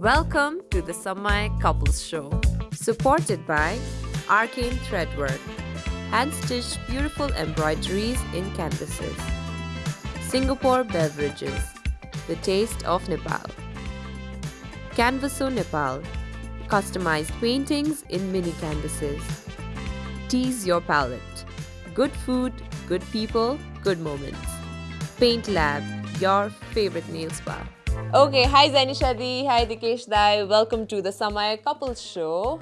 Welcome to the Samay Couples Show, supported by Arcane Threadwork, hand-stitched beautiful embroideries in canvases. Singapore Beverages, the taste of Nepal. Canvaso Nepal, customized paintings in mini canvases. Tease your palette. Good food, good people, good moments. Paint Lab, your favorite nail spa. Okay, hi Zanisha Di, hi Dikesh Dai. Welcome to the Samay Couples Show.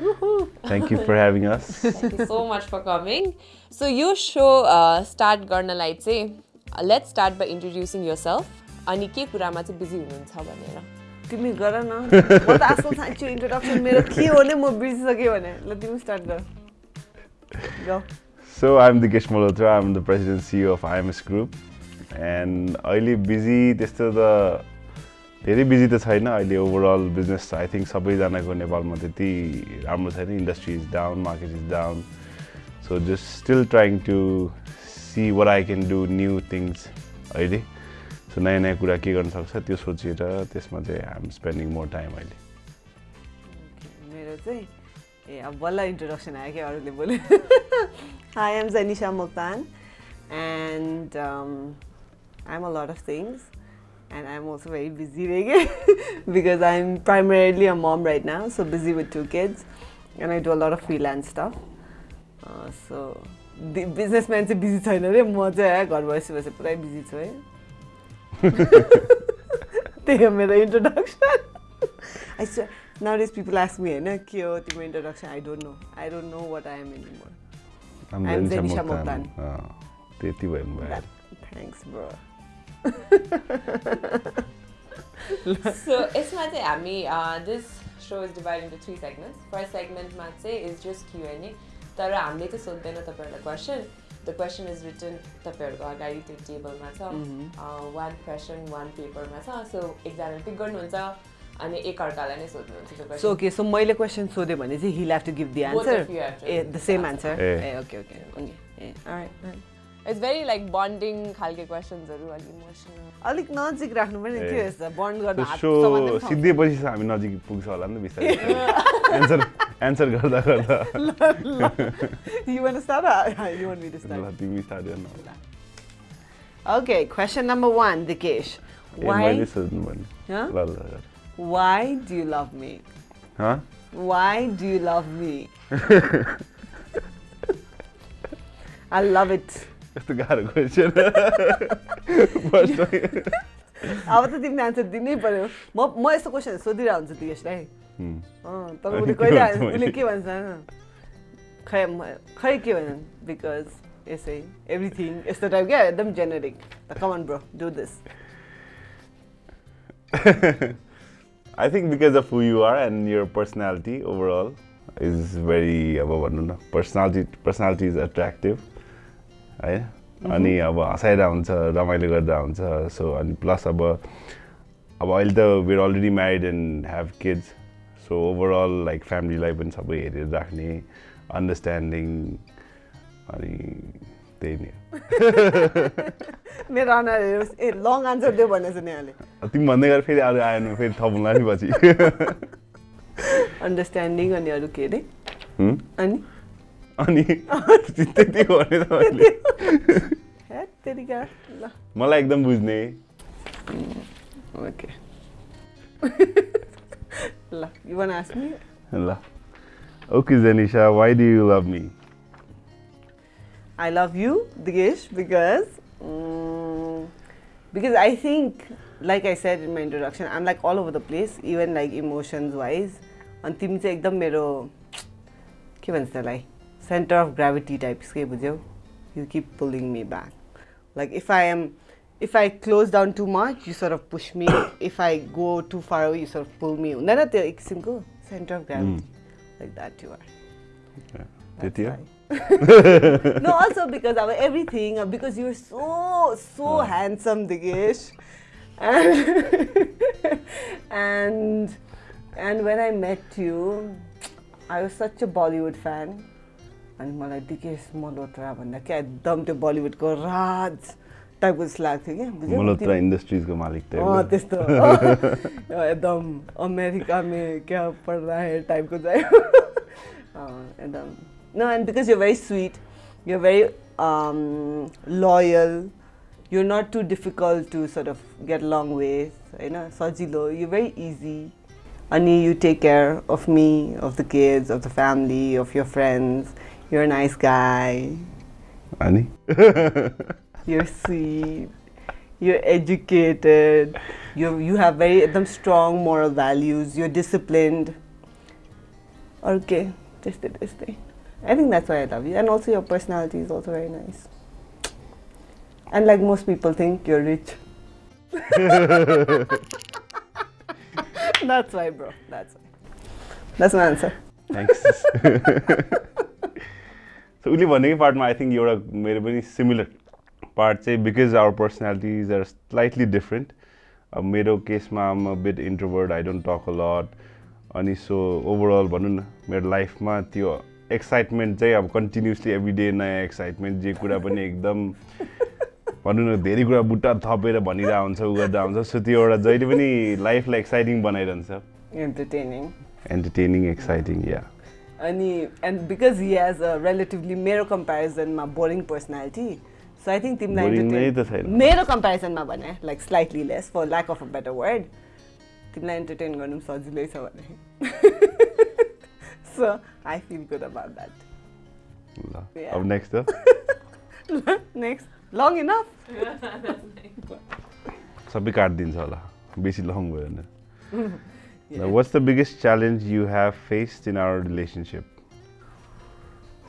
Thank you for having us. Thank you so much for coming. So यो so start गर्नलाई चाहिँ let's start by introducing yourself अनि के कुरामा चाहिँ busy हुनुहुन्छ भनेर तिमी गर न म त आजकल साँच्चै इन्ट्रोडक्सन मेरो के हो नि म बिर्सिसकेँ भने ल तिमी स्टार्ट गर Go. So I'm Dikesh Malhotra. I'm the president CEO of IMS Group. And अहिले बिजी त्यस्तो त धेरै बिजी त छैन अहिले ओभरअल बिजनेस आई थिङ्क सबैजनाको नेपालमा त्यति राम्रो छैन. Industry is down market is down so just still trying to see what I can do new things अहिले. सो नयाँ नयाँ कुरा के गर्न सक्छ त्यो सोचेर त्यसमा चाहिँ आइएम स्पेन्डिङ मोर टाइम अहिले. मेरो चाहिँ ए अब बल्ल इन्ट्रोडक्सन आयो क्या अरूले बोल्यो। Hi I'm Zanisha Moktan and I'm a lot of things and I'm also very busy because I'm primarily a mom right now, so busy with two kids, and I do a lot of freelance stuff. Uh, so the businessman चाहिँ busy छैन अरे म चाहिँ घर बसी बसी पुरै busy छु है त्यही हो मेरो introduction I nowadays people ask me होइन के हो तिम्रो introduction I don't know I don't know what I am anymore Zanisha Mokhtar. Mokhtar. अँ, त्यति भयो थ्याङ्क्स ब्रो सो यसमा चाहिँ हामी this so is divide into three segments first सेगमेन्टमा चाहिँ is just Q and A तर हामीले चाहिँ सोध्दैन तपाईँहरूलाई question the question is written तपाईँहरूको अगाडि त्यो टेबलमा छ वान क्वेसन वान पेपरमा छ सो एकजनाले पिक गर्नुहुन्छ अनि एकअर्कालाई नै सोध्नुहुन्छ सो ओके सो मैले क्वेसन सोधेँ भने चाहिँ he'll have to give the Both answer A the the same answer. Answer A. Okay okay. It's very like bonding खालके क्वेसन्सहरू अलिक इमोसनल अलिक नजिक राख्नु पनि. के यस्तो बन्ड गर्न हात सो सिद्धिएपछि हामी नजिक पुग्छ होला नि त बिस्तारै एन्सर एन्सर गर्दा गर्दा। You wanna start or you want me to ल start? तिमी स्टार्ट गर्न Okay, question number one, Dikesh. ए मैले Why, सोध्नु भने Huh? ल ल ल why do you love me? हँ Why do you love me? I love it. यस्तो गाह्रो क्वेसन अब त तिमीले आन्सर दिनै पर्यो म म यस्तो क्वेसन सोधिरहेको हुन्छु दिएशलाई तर उसले कहिले उसले? के भन्छ खै खै के भन्छ बिकज यसै एभ्रिथिङ यस्तो टाइप क्या एकदम generic the common bro do this I think because of who you are and your personality overall is very अब भनौँ न पर्सनालिटी पर्सनालिटी इज एट्र्याक्टिभ है। अनि अब हँसाइरहेको हुन्छ रमाइलो गर्दा हुन्छ। सो अनि प्लस अब अब अहिले त we're already married and have kids so overall like फ्यामिलीलाई पनि सबै हेरेर राख्ने अन्डरस्ट्यान्डिङ अनि त्यही नै। मेरो अनुहार ए लङ आन्सर दियो भनेछ नि यहाँले तिमी भन्दै गरेर फेरि अरू आएन फेरि थपौँला नि पछि। अन्डरस्ट्यान्डिङ अनि अरू के अरे? अनि? अनि मलाई एकदम बुझ्ने। ल okay Zanisha why do you love me I love you Dikesh because because I think like I said in my introduction I'm like all over the place even like emotions wise अनि तिमी चाहिँ एकदम मेरो के भन्छ त्यसलाई? Centre of gravity types के बुझ्यौ you keep pulling me back like if I am if I close down too much you sort of push me if I go too far you sort of pull me हुँदैन त्यो एक किसिमको centre of gravity like that you are त्यति हो no, also because of everything, uh, because you're so so handsome, Digesh, and and and when I met you, I was such a Bollywood fan, अनि मलाई दिकेश मल्होत्रा भन्दा क्या एकदम त्यो बलिउडको राज टाइपको जस्तो लाग्थ्यो क्या? मल्होत्रा इन्डस्ट्रिजको मालिक त्यस्तो। एकदम अमेरिका में क्या पढ रहा है टाइपको चाहिँ एकदम। No and because you very sweet you very loyal you not too difficult to sort of get long ways होइन सजिलो। यु भेरी इजी अनि you take care of me of the kids of the family of your friends You're a nice guy. Annie? you're sweet. You're educated. You you have very them strong moral values. You're disciplined. Okay, just did this thing. I think that's why I love you. And also your personality is also very nice. And like most people think, you're rich. that's why, bro. That's why. That's my answer. Thanks. So उसले भनेकै पार्टमा I think एउटा मेरो पनि similar part चाहिँ because our personalities are slightly different अब मेरो केसमा am bit introverted I don't talk a lot अनि सो ओभरअल भनौँ न मेरो लाइफमा त्यो एक्साइटमेन्ट चाहिँ अब कन्टिन्युसली एभ्री डे नयाँ एक्साइटमेन्ट जे कुरा पनि एकदम भनौँ न धेरै कुरा बुट्टा थपेर भनिरहेको हुन्छ उ गर्दा हुन्छ। सो त्यो एउटा जहिले पनि लाइफलाई एक्साइटिङ बनाइरहन्छ। Entertaining. एन्टरटेनिङ एक्साइटिङ या अनि and because he has a relatively मेरो कम्पेरिजनमा boring personality so I think तिमीलाई। मेरो कम्पेरिजनमा भने like slightly less for lack of a better word तिमीलाई एन्टरटेन गर्नु पनि सजिलै छ भने। So I feel good about that. अब नेक्स्ट त नेक्स्ट लङ इनफ सबै काटिदिन्छ होला। बेसी लङ भयो भने। What's the biggest challenge you have faced in our relationship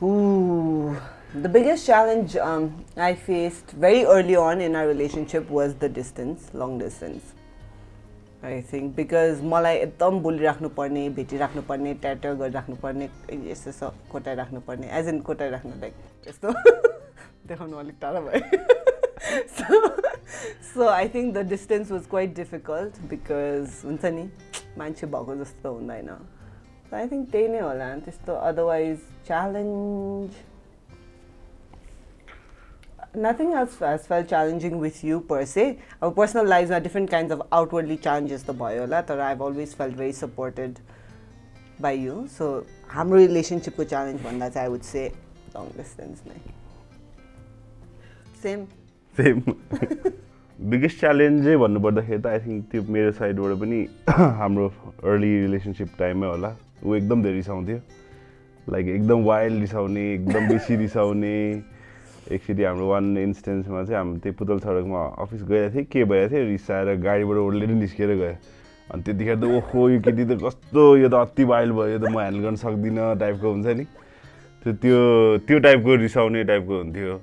Ooh, the biggest challenge um, I faced very early on in our relationship was the distance, long distance. I think because मलाई एकदम बोलिराख्नु पर्ने भेटिराख्नु पर्ने ट्याटर गरिराख्नु पर्ने यस्तो सब कोटाइराख्नु पर्ने as in कोटाइराख्नु like यस्तो देखाउनु अलिक टाढा भयो। So so I think the distance was quite difficult because हुन्छ नि? మంచి so I think they think తేనే is to otherwise challenge. nothing else as felt challenging with you per se. Our personal lives are different kinds of outwardly challenges the boyola. or I've always felt very supported by you. So our relationship ko challenge one that I would say long distance. Same. Same. Biggest च्यालेन्जै भन्नुपर्दाखेरि त I think त्यो मेरो साइडबाट पनि हाम्रो early relationship टाइममै होला। ऊ एकदम धेरै रिसाउँथ्यो। लाइक एकदम वाइल्ड रिसाउने एकदम बेसी रिसाउने। एकचोटि हाम्रो वान इन्स्टेन्समा चाहिँ हामी त्यही पुतल सडकमा अफिस गइरहेको थिएँ। के भइरहेको थियो? रिसाएर गाडीबाट ओर्लेर निस्केर गयो। अनि त्यतिखेर त ओहो यो केटी त कस्तो यो त अति वाइल्ड भयो। यो त म ह्यान्डल गर्न सक्दिनँ टाइपको हुन्छ नि। त्यो त्यो त्यो टाइपको रिसाउने टाइपको हुन्थ्यो।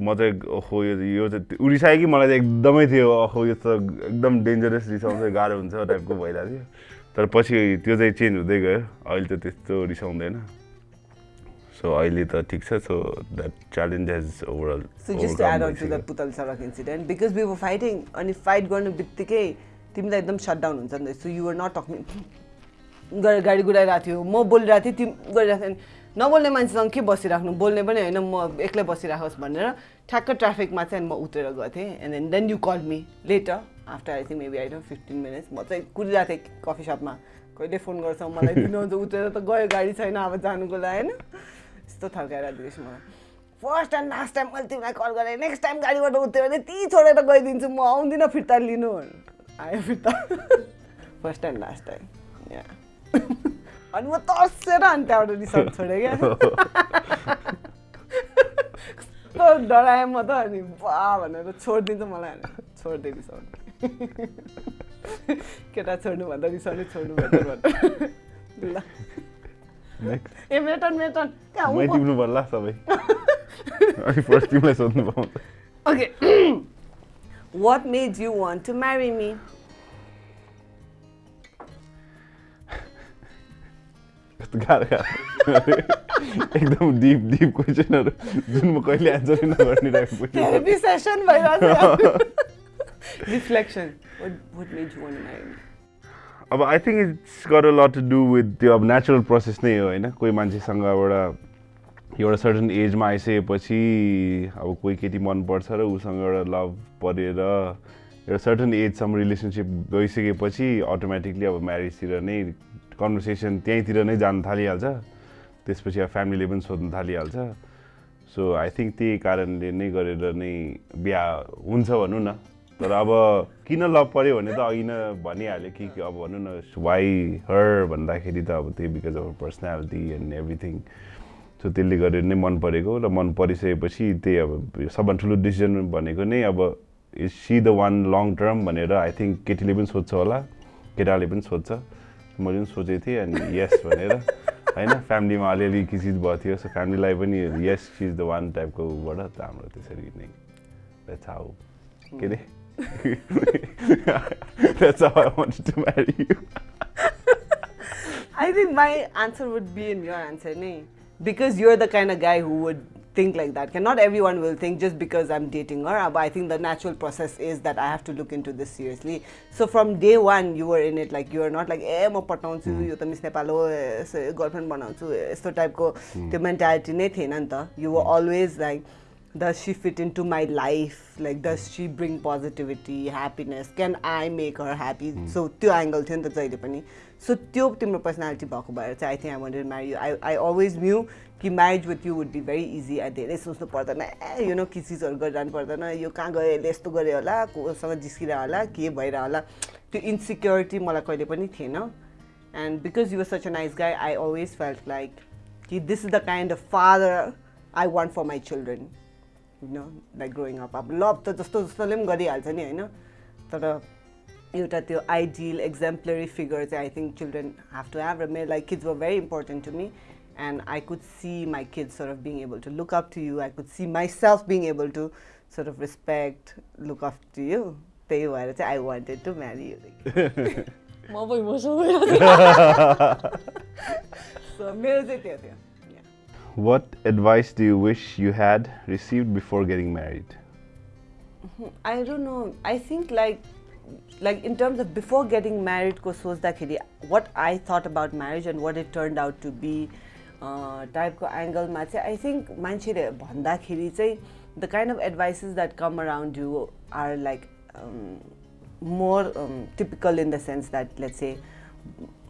म चाहिँ ओहो यो चाहिँ ऊ रिसायो कि मलाई चाहिँ एकदमै थियो ओहो यो त एकदम डेन्जरस रिसाउँछ गाह्रो हुन्छ टाइपको भइरहेको थियो। तर पछि त्यो चाहिँ चेन्ज हुँदै गयो। अहिले त त्यस्तो रिसाउँदैन। सो अहिले त ठिक छ। So that challenge has overall Putal Sarak incident, because we were fighting, अनि फाइट गर्नु बित्तिकै तिमीलाई एकदम सट डाउन हुन्छ नि so you were not talking गाडी गुडाइरहेको थियो। म बोलिरहेको थिएँ तिमी गरिरहेको थियौ नबोल्ने मान्छेसँग के बसिराख्नु? बोल्ने पनि होइन म एक्लै बसिराखोस् भनेर ठ्याक्क ट्राफिकमा चाहिँ म उत्रेर गएको थिएँ। And then then you call me later after I think maybe I don't fifteen minutes म चाहिँ कुदिरहेको थिएँ कफी सपमा कहिले फोन गर्छ? मलाई दिनुहुन्छ उत्रेर त गयो गाडी छैन अब जानुको लागि होइन। यस्तो थर्काएर दिएछ मलाई। फर्स्ट एन्ड लास्ट टाइम मैले तिमीलाई कल गरेँ। नेक्स्ट टाइम गाडीबाट उत्यो भने ती छोडेर गइदिन्छु। म आउँदिनँ फिर्ता लिनु आयो फिर्ता। फर्स्ट एन्ड लास्ट टाइम या अनि म तर्सेर अनि त्यहाँबाट रिसर्च छोडेँ क्या। कस्तो डराएँ म त अनि बा भनेर छोडिदिन्छ मलाई छोडिदिएँ रिसाउनु। केटा छोड्नु भन्दा रिसाउने छोड्नु ल। नेक्स्ट ए मेटन मेटन मै टिप्नु पर्ला सबै। अनि फर्स्ट तिमीलाई सोध्नु पाउँछ। Okay. what made you want to marry me? कस्तो गाह्रो गाह्रो। एकदम डिप डिप क्वेसनहरू जुन म कहिले एन्सरै नगर्ने टाइपको? अब I think it's got lot to do with त्यो अब नेचुरल प्रोसेस नै हो होइन? कोही मान्छेसँगबाट एउटा सर्टन एजमा आइसकेपछि अब कोही केटी मनपर्छ र उसँग एउटा लभ परेर एउटा सर्टन एजसम्म रिलेसनसिप गइसकेपछि अटोमेटिकली अब म्यारिजतिर नै कन्भर्सेसन त्यहीँतिर नै जान थालिहाल्छ। त्यसपछि अब फ्यामिलीले पनि सोध्नु थालिहाल्छ। सो आई थिङ्क त्यही कारणले नै गरेर नै बिहा हुन्छ भनौँ न। तर अब किन लभ पऱ्यो भने त अघि नै भनिहाल्यो कि अब भनौँ न वाइ हर भन्दाखेरि त अब त्यही because of personality and everything so त्यसले गरेर नै मन परेको र मन परिसकेपछि त्यही अब सबभन्दा ठुलो डिसिजन भनेको नै अब is see the one long term भनेर आई थिङ्क केटीले पनि सोध्छ होला केटाले पनि सोध्छ। मैले पनि सोचेको थिएँ अनि यस भनेर होइन फ्यामिलीमा अलिअलि किसिज भएको थियो सो फ्यामिलीलाई पनि यस इज द वान टाइपको उबाट त हाम्रो त्यसरी नै हाउ के अरे That's how I wanted to marry you. I think my answer would be in your answer, nahi? Because you're the kind of guy who would think like that. Not everyone will think just because I'm dating her, but I think the natural process is that I have to look into this seriously. So from day one, you were in it like you are not like, eh, म पटाउँछु यो त miss Nepal हो girlfriend बनाउँछु यस्तो टाइपको त्यो mentality नै थिएन नि त you were always like does she fit into my life like does she bring positivity happiness can i make her happy so त्यो एङ्गल थियो नि त जहिले पनि सो त्यो तिम्रो पर्सनालिटी भएको भएर चाहिँ I think I wanted marry I I always knew कि marriage with you would be very easy धेरै सोच्नु पर्दैन। ए यो न चिजहरू गरिरहनु पर्दैन। यो कहाँ गयो यसले यस्तो गऱ्यो होला कोसँग जिस्किरह होला के भइरह होला। त्यो इन्सिक्योरिटी मलाई कहिले पनि थिएन। And because you such a nice guy I always felt like कि this is the kind of father I want for my children होइन लाइक ग्रोइङ अप अब लभ त जस्तो जस्तोले पनि गरिहाल्छ नि होइन? तर एउटा त्यो आइडियल एक्जाम्पलरी फिगर चाहिँ I think children have to have र मेरो like kids were very important to me and I could see my kids sort of being able to look up to you. I could see myself being able to sort of respect, look up to you. They were, I wanted to marry you. So, what advice do you wish you had received before getting married? I don't know. I think like like in terms of before getting married what I thought about marriage and what it turned out to be टाइपको एङ्गलमा चाहिँ I think मान्छेले भन्दाखेरि चाहिँ the kind of advices that come around you are like more typical in the sense that let's say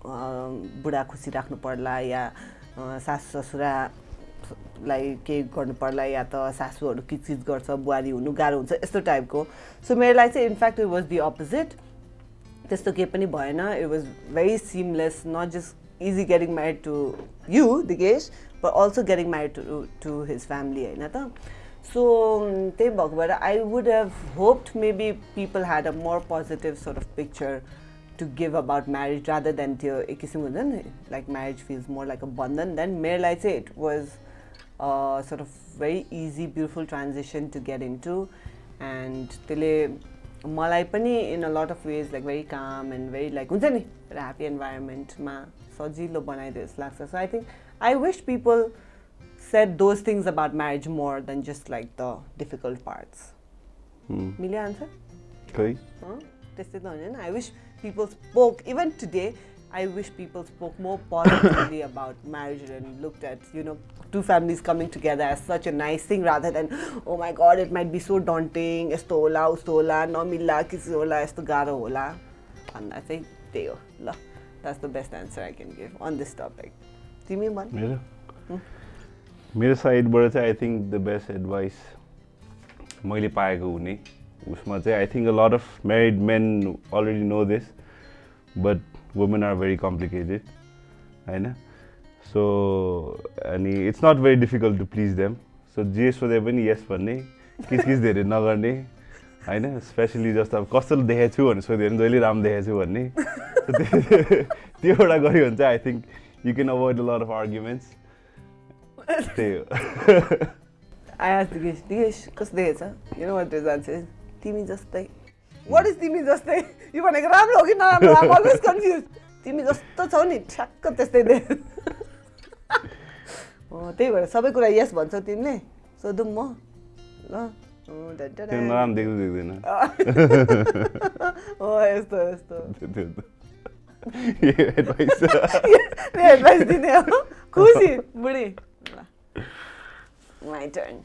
बुढा खुसी राख्नु पर्ला या सासु ससुरालाई केही गर्नु पर्ला या त सासूहरू के चिज गर्छ बुहारी हुनु गाह्रो हुन्छ यस्तो टाइपको सो मेरो लागि चाहिँ in fact it was the opposite त्यस्तो केही पनि भएन। It was very seamless not just easy getting married to you, Digesh, but also getting married to, to his family, होइन त सो त्यही भएको भएर I would have hoped maybe people had a more positive sort of picture to give about marriage rather than त्यो एक किसिम हुन्छ नि like marriage feels more like a bandhan than मेरो लागि चाहिँ it was sort of very easy beautiful transaction to get into and त्यसले मलाई पनि in a lot of ways like very calm and very like हुन्छ नि happy इन्भाइरोमेन्टमा सजिलो बनाइदियो जस्तो लाग्छ so I think I wish people set those things about marriage more than just like the difficult parts मिल्यो आन्सर खै त्यस्तै त होइन I wish people spoke even today I wish people spoke more positively about marriage and looked at, you know, two families coming together as such a nice thing rather than, oh my god, it might be so daunting, यस्तो होला उस्तो होला नमिल्ला किसी होला यस्तो गाह्रो होला भन्दा चाहिँ त्यही हो ल that's the best answer I can give on this topic तिमी भन् मेरो मेरो साइडबाट चाहिँ I think the best advice मैले पाएको हुने उसमा चाहिँ I think a lot of married men already know this but women are very complicated होइन सो अनि it's not very difficult to please them so जे सोधे पनि यस भन्ने किचकिच धेरै नगर्ने होइन? स्पेसली जस्तो अब कस्तो देखेको छु भनेर सोध्यो भने जहिले राम्रो देखेको छु भन्ने। त्यो एउटा गऱ्यो भने चाहिँ I think you can avoid a lot of arguments त्यही हो। दिगेश दिगेश कस्तो देखेछ आन्सर तिमी जस्तै। वाट इज तिमी जस्तै? यो भनेको राम्रो हो कि नराम्रो? अलवेज कन्फ्युज तिमी जस्तो छौ नि ठ्याक्क त्यस्तै दे। त्यही भएर सबै कुरा यस भन्छौ तिमीले। सोधौँ म। ल। त्यो नराम्रो देख्दै देख्दैन हो यस्तो यस्तो एडभाइस एडभाइस दिने हो खुसी बुढी ल My turn.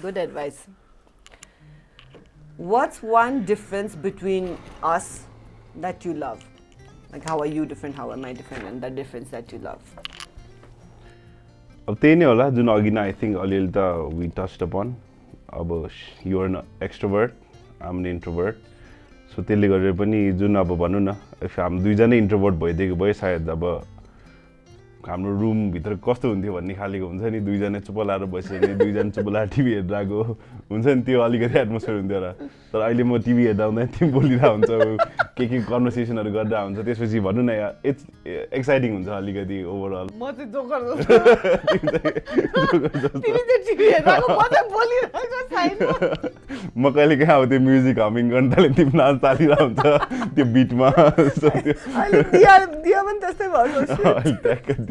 Good advice. What's one difference between us that you love? Like, how are you different? How am I different? And the difference that you love. अब त्यही नै होला जुन अघि नै आई थिङ्क अलिअलि त वी टच्ड अपन अब युआर न एक्सट्रोभर्ट आम इन्ट्रोभर्ट सो त्यसले गरेर पनि जुन अब भनौँ न इफ हामी दुईजनै इन्ट्रोभर्ट भइदिएको भए सायद अब हाम्रो रुमभित्र कस्तो हुन्थ्यो भन्ने खालेको हुन्छ नि दुईजना चुप लाएर बस्यो भने दुईजना चुप लाएर टिभी हेरेर आएको हुन्छ नि त्यो अलिकति एटमोस्फियर हुन्थ्यो र। तर अहिले म टिभी हेर्दा हुँदा तिमी बोलिरहेको हुन्छ के के कन्भर्सेसनहरू गरेर हुन्छ त्यसपछि भनौँ न इट्स एक्साइटिङ हुन्छ अलिकति ओभरअल म कहिले कहाँ अब त्यो म्युजिक हमिङ गर्न थालेँ तिमी नाच चालिरहेको हुन्छ त्यो बिटमा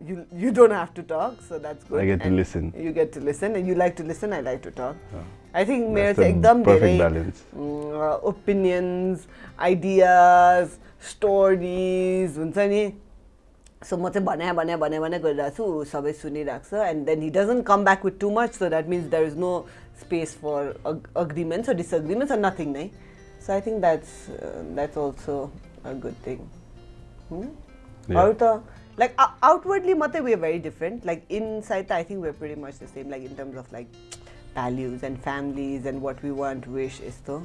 you you don't have to talk, so that's good. I get to And listen. You get to listen and you like to listen. I like to talk. Oh. I think मेरो That's चाहिँ the एकदम perfect धेरै balance. Opinions ideas stories हुन्छ नि so म चाहिँ भने भने भने भने गरिरहेको छु ऊ सबै सुनिरहेको छ and then he doesn't come back with too much so that means there is no space for agreements or disagreements or nothing नै so I think that's that's also a good thing Yeah. अरू त like outwardly मात्रै we very different like inside त I think we very much the same like in terms of like values and families and what we want wish यस्तो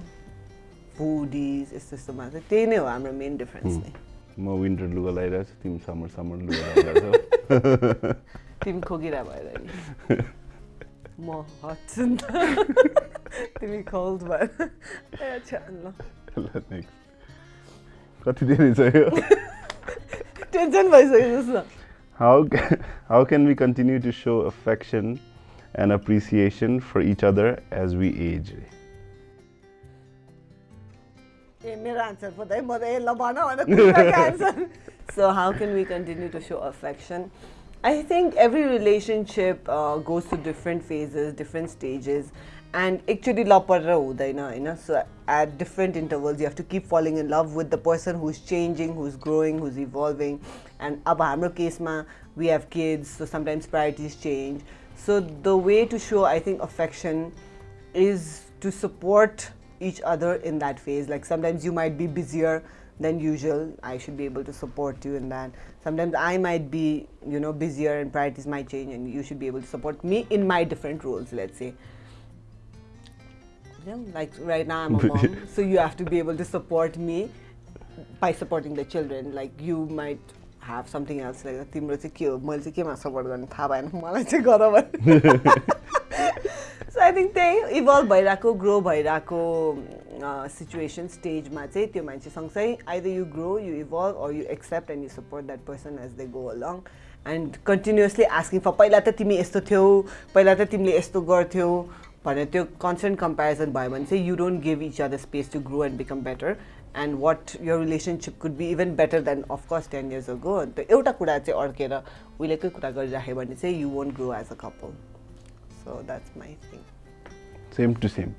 फुडिज यस्तो यस्तोमा चाहिँ त्यही नै हो हाम्रो मेन डिफरेन्स नै म विन्टर लुगा लगाइरहेको छु तिमी समर समर लुगा लगाइरहेको तिमी खोकिरह भएर नि म हट्छु नि त तिमी कोल्ड भएर ए अच्छा ल छौ ल नेक्स्ट कति धेरै छ यो टेन्सन भइसक्यो जस्तो How ca- how can we continue to show affection and appreciation for each other as we age? ए मेरो आन्सर पो त है म त ए ल भन भनेर answer so how can we continue to So affection I think every relationship goes to different phases different stages and actually love परेर हुँदैन होइन so at different intervals you have to keep falling in love with the person who is changing who is growing who is evolving and अब हाम्रो केसमा we have kids so sometimes priorities change so the way to so I think affection is to support each other in that phase. Like sometimes you might be busier than usual. I should be able to support you in that. Sometimes I might be, you know, busier and priorities might change, and you should be able to support me in my different roles. Let's say. You know, like right now I'm a mom, so you have to be able to support me by supporting the children. Like you might have something else like तिम्रो चाहिँ के हो? मैले चाहिँ केमा support गर्ने? थाहा भएन। मलाई चाहिँ गर सो आई थिङ्क त्यही इभल्भ भइरहेको ग्रो भइरहेको सिचुएसन स्टेजमा चाहिँ त्यो मान्छे सँगसँगै either you grow you evolve or you accept and you support that person as they go along and continuously asking for पहिला त तिमी यस्तो थियौ पहिला त तिमीले यस्तो गर्थ्यौ भनेर त्यो कन्सटेन्ट कम्पेरिजन भयो भने चाहिँ you don't give each other space to grow and become better and what your relationship could be even better than of course ten years ago अन्त एउटा कुरा चाहिँ अड्केर उहिलेकै कुरा गरिराख्यो भने चाहिँ you won't grow as a couple so that's my thing same.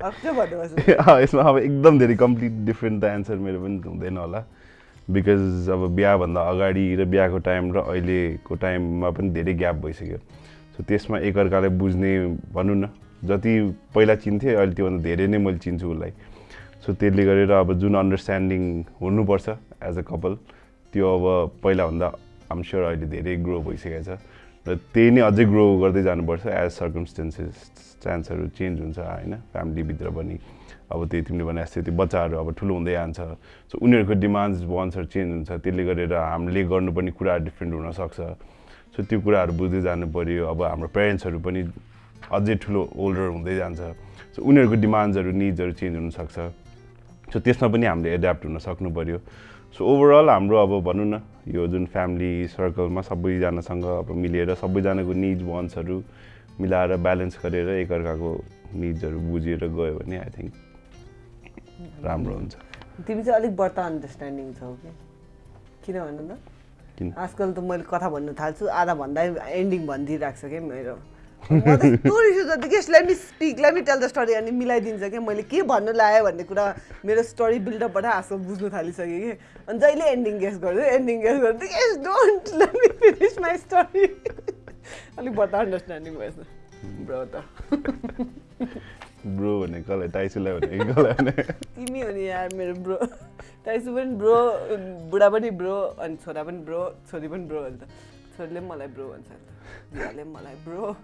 अर्कै भन्नुहोस् यसमा अब एकदम धेरै कम्प्लिट डिफ्रेन्ट त एन्सर मेरो पनि हुँदैन होला बिकज अब बिहाभन्दा अगाडि र बिहाको टाइम र अहिलेको टाइममा पनि धेरै ग्याप भइसक्यो त्यसमा एकअर्कालाई बुझ्ने भनौँ न जति पहिला चिन्थेँ अहिले त्योभन्दा धेरै नै मैले चिन्छु उसलाई। सो त्यसले गरेर अब जुन अन्डरस्ट्यान्डिङ हुनुपर्छ एज अ कपल त्यो अब पहिलाभन्दा आम स्योर अहिले धेरै ग्रो भइसकेको छ। र त्यही नै अझै ग्रो गर्दै जानुपर्छ एज सर्कमस्टेन्सेस चान्सहरू चेन्ज हुन्छ होइन? फ्यामिलीभित्र पनि। अब त्यही तिमीले भने जस्तै त्यो बच्चाहरू अब ठुलो हुँदै जान्छ। सो उनीहरूको डिमान्ड्स वान्सहरू चेन्ज हुन्छ। त्यसले गरेर हामीले गर्नुपर्ने कुराहरू डिफ्रेन्ट हुनसक्छ। सो त्यो कुराहरू बुझ्दै जानु पऱ्यो अब हाम्रो पेरेन्ट्सहरू पनि अझै ठुलो ओल्डर हुँदै जान्छ। सो उनीहरूको डिमान्ड्सहरू निड्सहरू चेन्ज हुनसक्छ। सो त्यसमा पनि हामीले एड्याप्ट हुन सक्नु पऱ्यो सो ओभरअल हाम्रो अब भनौँ न यो जुन फ्यामिली सर्कलमा सबैजनासँग अब मिलेर सबैजनाको निड्स वान्ट्सहरू मिलाएर ब्यालेन्स गरेर एकअर्काको निड्सहरू बुझेर गयो भने आई थिङ्क राम्रो हुन्छ। तिमी चाहिँ अलिक बढ्ता अन्डरस्ट्यान्डिङ छौ कि? किन भन्नु त? आजकल त मैले कथा भन्नु थाल्छु आधा भन्दा एन्डिङ भनिदिइरहेको छ क्या मेरो? म त यस्तो रिस उठ्छ कि let me speak let me tell the story अनि मिलाइदिन्छ क्या मैले के भन्नु लाग्यो भन्ने कुरा मेरो स्टोरी बिल्डअपबाट आजकल बुझ्नु थालिसकेँ कि? अनि जहिले एन्डिङ गेस गर्छु एन्डिङ गेस गर्छु guess don't let me finish my story अलिक बता अन्डरस्ट्यान्डिङ भएछ ब्रो त। ब्रो भने कसलाई टाइसुलाई भने कसलाई तिमी हो नि यार मेरो ब्रो टाइसु पनि ब्रो बुढा पनि ब्रो अनि छोरा पनि ब्रो छोरी पनि ब्रो अन्त छोरीले पनि मलाई ब्रो भन्छ बुढाले पनि मलाई bro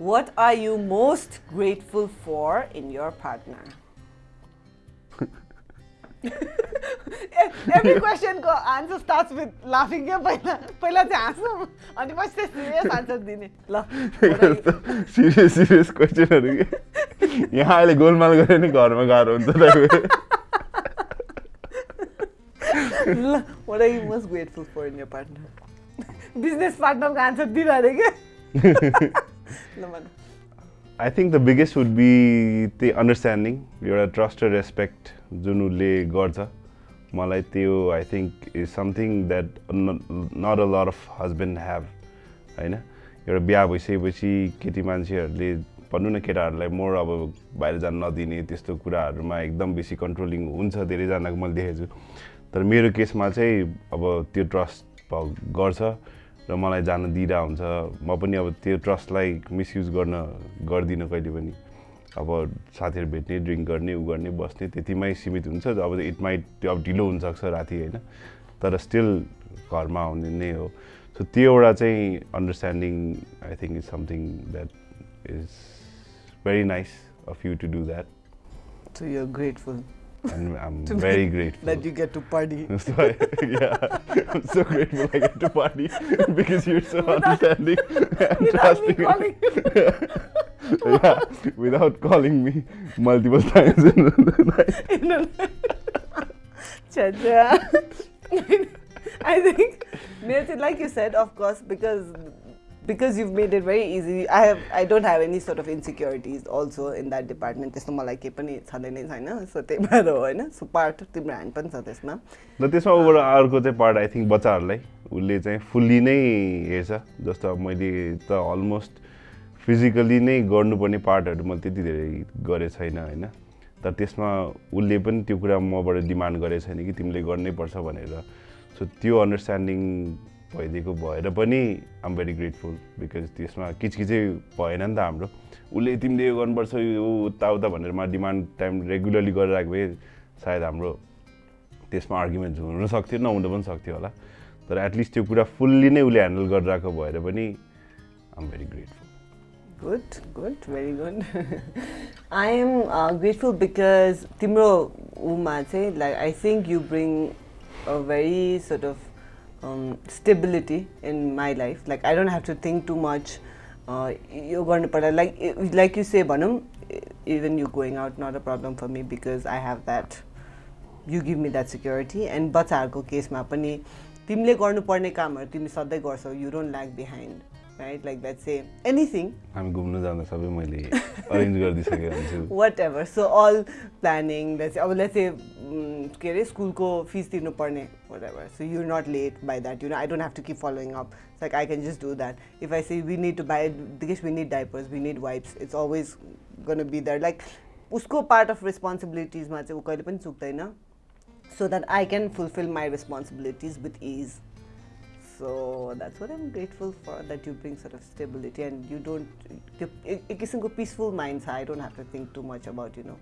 what are you most grateful for in your partner every क्वेसनको answer starts with लाफिङ क्या पहिला पहिला चाहिँ हाँसौँ अनि पछि सिरियस आन्सर दिने। ल सिरियस सिरियस क्वेसनहरू कि? यहाँ अहिले गोलमाल गऱ्यो नि घरमा गाह्रो हुन्छ तपाईँको ल what are you most grateful for in your partner business पार्टनरको answer दिइरहे क्या ल भन। I think the biggest would be त्यही अन्डरस्ट्यान्डिङ एउटा ट्रस्ट र रेस्पेक्ट जुन उसले गर्छ मलाई त्यो I think is something that not a lot of husband have होइन? एउटा बिहा भइसकेपछि केटी मान्छेहरूले भनौँ न केटाहरूलाई मोर अब बाहिर जान नदिने त्यस्तो कुराहरूमा एकदम बेसी कन्ट्रोलिङ हुन्छ धेरैजनाको मैले देखेको छु। तर मेरो केसमा चाहिँ अब त्यो ट्रस्ट गर्छ र मलाई जान दिइरहेको हुन्छ। म पनि अब त्यो ट्रस्टलाई मिसयुज गर्न गर्दिनँ कहिले पनि। अब साथीहरू भेट्ने ड्रिङ्क गर्ने उ गर्ने बस्ने त्यतिमै सीमित हुन्छ। अब इट माइट अब ढिलो हुनसक्छ राति होइन? तर स्टिल घरमा आउने नै हो। सो त्यो एउटा चाहिँ understanding I think is something that is very nice of you to do that so you're grateful And I'm to very grateful. that you get to party. so, yeah, I'm so grateful I get to party because you're so understanding and trusting. Yeah, without calling me multiple times in the night. I think like you said, of course, because because you've made it very easy. I have I don't have any sort of insecurities also in that department. त्यस्तो मलाई केही पनि छँदै छैन so त्यही भएर हो होइन सो पार्ट तिम्रो ह्यान्ड पनि छ त्यसमा र त्यसमा ओभर अर्को चाहिँ पार्ट आई थिङ्क बच्चाहरूलाई उसले चाहिँ फुल्ली नै हेर्छ जस्तो मैले त अलमोस्ट फिजिकली नै गर्नुपर्ने पार्टहरू मैले त्यति धेरै गरेको छैन होइन? तर त्यसमा उसले पनि त्यो कुरा मबाट डिमान्ड गरेको छैन कि तिमीले गर्नै पर्छ भनेर। सो त्यो अन्डरस्ट्यान्डिङ भइदिएको भएर पनि आम भेरी ग्रेटफुल बिकज त्यसमा किचकिचै भएन नि त हाम्रो। उसले तिमीले यो गर्नुपर्छ यो भनेर मा डिमान्ड टाइम रेगुलरली गरिरहेको भए सायद हाम्रो त्यसमा आर्ग्युमेन्ट हुन सक्थ्यो नहुन पनि सक्थ्यो होला। तर एटलिस्ट त्यो कुरा फुल्ली नै उसले ह्यान्डल गरिरहेको भएर पनि I'm very grateful Good, good, very good. I am uh, grateful because Timro say like I think you bring a very sort of um, stability in my life. Like I don't have to think too much. Uh, you're going to like like you say, Banam. Even you going out, not a problem for me because I have that. You give me that security. And बच्चाहरूको केसमा पनि तिमीले गर्नुपर्ने कामहरू तिमी सधैँ गर्छौ you don't lack behind right like that say anything हामी घुम्न जाँदा सबै मैले अरेन्ज गरिदिइसकेको हुन्छु whatever so all planning that's अब लेट्स से के अरे स्कुलको फिस तिर्नुपर्ने whatever so you not late by that you know I don't have to keep following up like I can just do that if I see we need to buy because we need diapers we need wipes it's always gonna be that like उसको part of रेस्पोन्सिबिलिटिजमा चाहिँ ऊ कहिले पनि चुक्दैन so that I can fulfil my responsibilities with is So that's what I'm grateful for that you bring sort of stability and you don't त्यो एक किसिमको peaceful mind छ I don't have to think too much about you know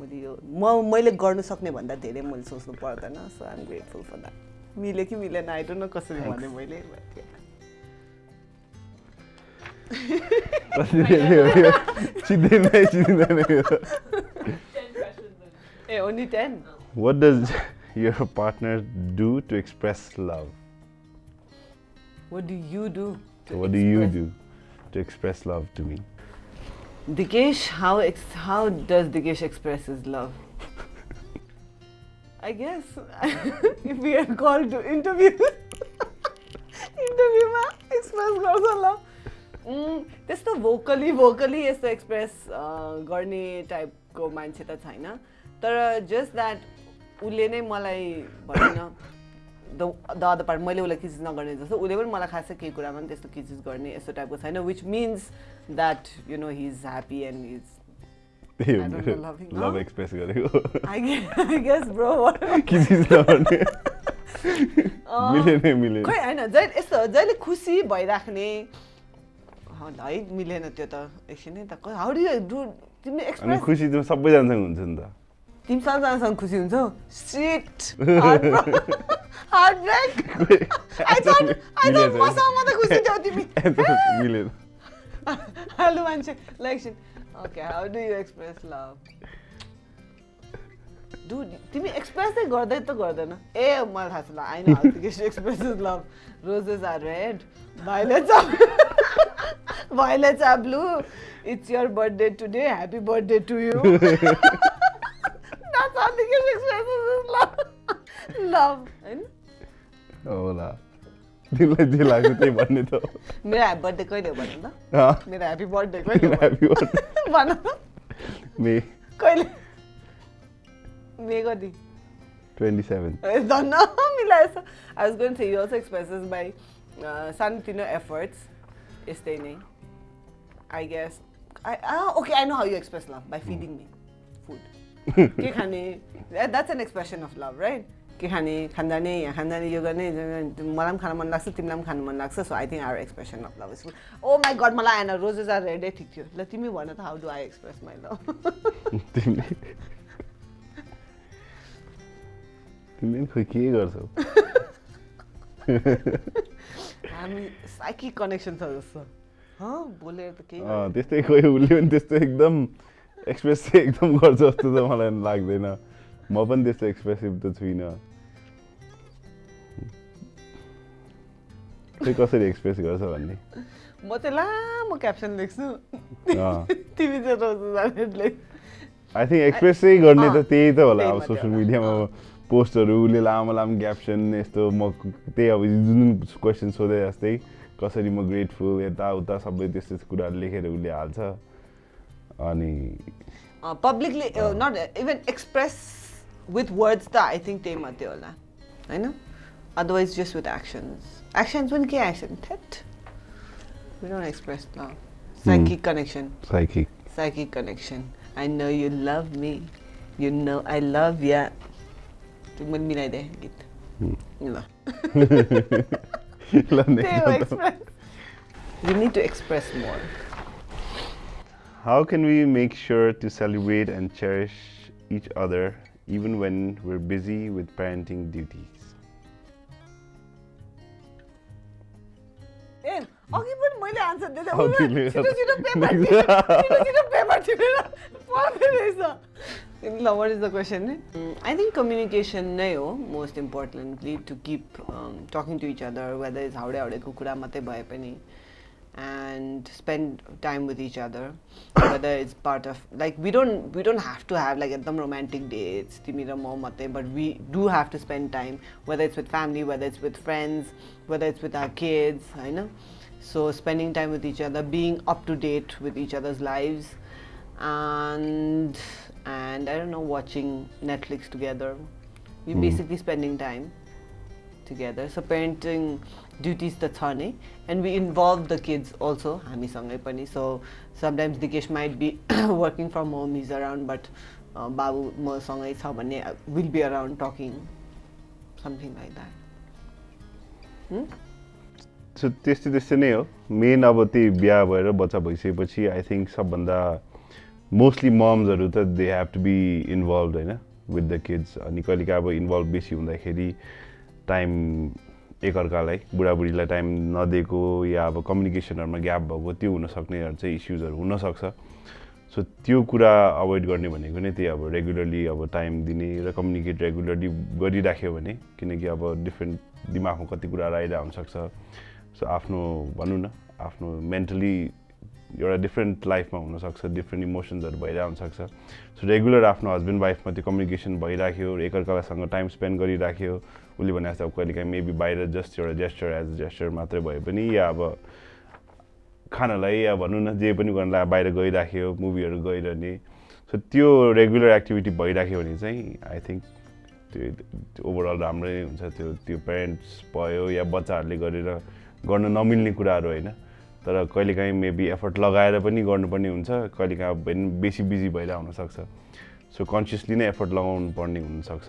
मैले यो म मैले गर्नु सक्ने भन्दा धेरै मैले सोच्नु पर्दैन so I am grateful for that मिल्यो कि मिलेन आई डोन्ट नो कसरी भने मैले a only ten what does your partner do to Express love what do you do what do you do to express love to me Dikesh, how ex how does Dikesh express his love? I guess if we are called to interview, interview मा express गर्छ ल उम्, त्यस्तो भोकली भोकली यस्तो express गर्ने टाइपको मान्छे त छैन तर जस्ट द्याट उसले नै मलाई भनौँ न द अदर पार्ट मैले उसलाई किचिज नगर्ने जस्तो उसले पनि मलाई खासै केही कुरामा पनि त्यस्तो किचिज गर्ने यस्तो टाइपको छैन which means that you know he is happy and is त्यही I don't know, हो loving, लभ huh? एक्सप्रेस गरेको। आई गेस ब्रो के चिज नगर्ने। मिलेन मिलेन। खोइ होइन जहिले यस्तो जहिले खुसी भइराख्ने है मिलेन त्यो त एकछिनै त हाउ डु यु डु तिमीले अनि एक्सप्रेस खुसी त सबैजनासँग हुन्छ नि त। तिमी सबजनासँग खुसी हुन्छौ? Shit heart break I thought I thought. मसँग मात्रै खुसी थियौ तिमी मिलेन हेलो मान्छे ल एकछिन okay how do you express love do तिमी एक्सप्रेस गर्दै त गर्दैन ए मलाई थाहा छ ल I know how to express love roses are red violets are violets are blue it's your birthday today happy birthday to you That's how the expresses his love. Love. होइन होला तिमीलाई जे लाग्छ त्यही भन्ने त हो। मेरो ह्याप्पी बर्थडे कहिले हो भन त अँ, मेरो ह्याप्पी बर्थडे कहिले हो Happy birthday. भन त मे कहिले मे कति ट्वेन्टी सेभेन धन्न मिलाएछ I was going say you also expresses by सानोतिनो एफर्ट्स यस्तै नै I guess I okay I know how you express love by feeding me food के खाने that's an expression of love right के खाने खानजाने यहाँ खानजाने यो गर्ने मलाई पनि खान मन लाग्छ तिमीलाई पनि खानु मन लाग्छ so I think our expression of love is oh my god मलाई आएन रोजेस आर रेडै ठिक थियो। ल तिमी भन त how do I express my love तिमीले खोइ के गर्छौ? हामी साइकिक कनेक्सन छ जस्तो। हँ बोलेर त केही त्यस्तै खोइ उसले पनि त्यस्तो एकदम एक्सप्रेस चाहिँ एकदम गर्छ जस्तो त मलाई लाग्दैन। म पनि त्यस्तो एक्सप्रेसिभ त छुइनँ। खोइ कसरी एक्सप्रेस गर्छ भन्ने म चाहिँ लामो क्याप्सन लेख्छु। तिमी चाहिँ आई थिङ्क एक्सप्रेस चाहिँ गर्ने त त्यही त होला अब सोसियल। मिडियामा अँ। पोस्टहरू उसले लामो लामो क्याप्सन यस्तो म त्यही अब जुन क्वेसन सोधे जस्तै कसरी म ग्रेटफुल यताउता सबै त्यस्तो कुराहरू लेखेर उसले हाल्छ अनि publicly not even express with words त आई थिङ्क त्यही मात्रै होला होइन otherwise just with actions. Actions will get action. That we don't express now. Hmm. Psychic mm. connection. Psychic. Psychic connection. I know you love me. You know I love ya. Tu mil mila de git. No. you need to express more. How can we make sure to celebrate and cherish each other even when we're busy with parenting duties? ए अघि पनि मैले answer दिँदै छिटो छिटो paper छिटो छिटो paper टिपेर पढ्दै रहेछ ल what is the question I think communication नै हो most importantly to keep talking to each other whether is हाउडे हाउडेको कुरा मात्रै भए पनि and spend time with each other whether it's part of like we don't we don't have to have like some romantic dates but we do have to spend time whether it's with family whether it's with friends whether it's with our kids You know? So spending time with each other being up to date with each other's lives and and i don't know watching netflix together. We're hmm. basically spending time together. So parenting duties त छ नै and we involve the kids also हामीसँगै पनि so sometimes Dikesh might be working from home is around but बाबु मसँगै छ भने will be around talking something like that so त्यस्तै त्यस्तै नै हो मेन अब त्यही बिहा भएर बच्चा भइसकेपछि आई थिङ्क सबभन्दा मोस्टली मम्सहरू त they have to be involve होइन विथ द किड्स अनि कहिलेकाहीँ अब इन्भल्भ बेसी हुँदाखेरि टाइम एकअर्कालाई बुढाबुढीलाई टाइम नदिएको या अब कम्युनिकेसनहरूमा ग्याप भएको त्यो हुनसक्नेहरू चाहिँ इस्युजहरू हुनसक्छ। सो त्यो कुरा अभोइड गर्ने भनेको नै त्यही अब रेगुलरली अब टाइम दिने र कम्युनिकेट रेगुलरली गरिराख्यो भने किनकि अब डिफ्रेन्ट दिमागमा कति कुराहरू आइरहेको हुनसक्छ। सो आफ्नो भनौँ न आफ्नो मेन्टली एउटा डिफ्रेन्ट लाइफमा हुनसक्छ डिफ्रेन्ट इमोसन्सहरू भइरहेको हुनसक्छ। सो रेगुलर आफ्नो हस्बेन्ड वाइफमा त्यो कम्युनिकेसन भइराख्यो एकअर्कासँग टाइम स्पेन्ड गरिराख्यो। उसले भने जस्तो अब कहिलेकाहीँ मेबी बाहिर जस्ट एउटा जेस्चर एज अ जेस्चर मात्रै भए पनि या अब खानालाई या भनौँ न जे पनि गर्नलाई बाहिर गइराख्यो मुभीहरू गइरहने। सो त्यो रेगुलर एक्टिभिटी भइराख्यो भने चाहिँ आई थिङ्क त्यो ओभरअल राम्रै हुन्छ त्यो त्यो पेरेन्ट्स भयो या बच्चाहरूले गरेर गर्न नमिल्ने कुराहरू होइन। तर कहिलेकाहीँ मेबी एफर्ट लगाएर पनि गर्नुपर्ने हुन्छ कहिलेकाहीँ बेसी बिजी भएर आउनसक्छ। सो कन्सियसली नै एफर्ट लगाउनु पर्ने हुनसक्छ।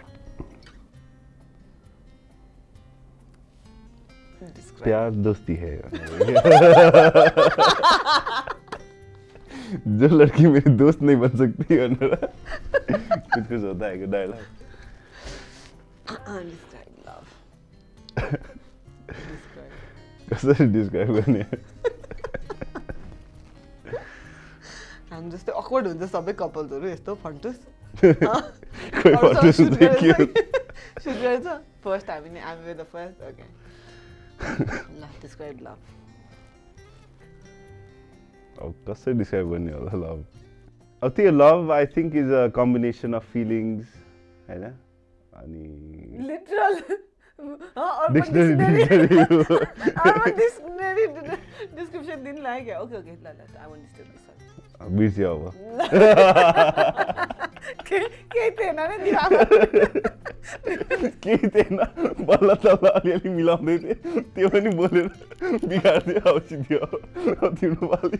प्यार दोस्ती है जो लड़की मेरी दोस्त नहीं बन सकती भनेर कुछ कुछ होता है डायलॉग. कसरी डिस्क्राइब गर्ने हामी जस्तै अक्वर्ड हुन्छ सबै कपल्सहरू यस्तो फन्टुस कोही भन्नु चाहिँ के हो सुट गरेछ फर्स्ट हामी नै हामी द फर्स्ट ओके ल डिस्क्राइब लभ अब कसरी डिस्क्राइब गर्ने होला लभ अब त्यो love I think is a combination of feelings होइन अनि literal dictionary dictionary dictionary description दिनु लाग्यो क्या ओके ओके ल ल आई वान्ट डिस्टर्ब दिस बिर्स्यो अब केही थिएन केही थिएन बल्ल तल्ल अलिअलि मिलाउँदै थिएँ त्यो पनि बोलेर अब सिद्धि अब तिम्रो पालि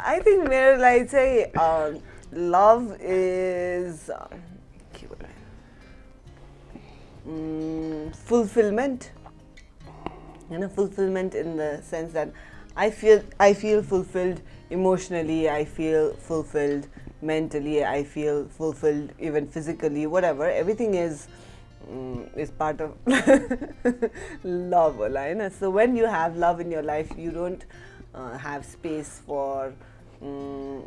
आई थिङ्क मेरो लागि चाहिँ लभ इज के fulfilment होइन fulfilment in the sense that I feel I feel fulfilled emotionally I feel fulfilled mentally i feel fulfilled even physically whatever everything is mm, is part of love होला होइन so when you have love in your life you don't uh, have space for mm,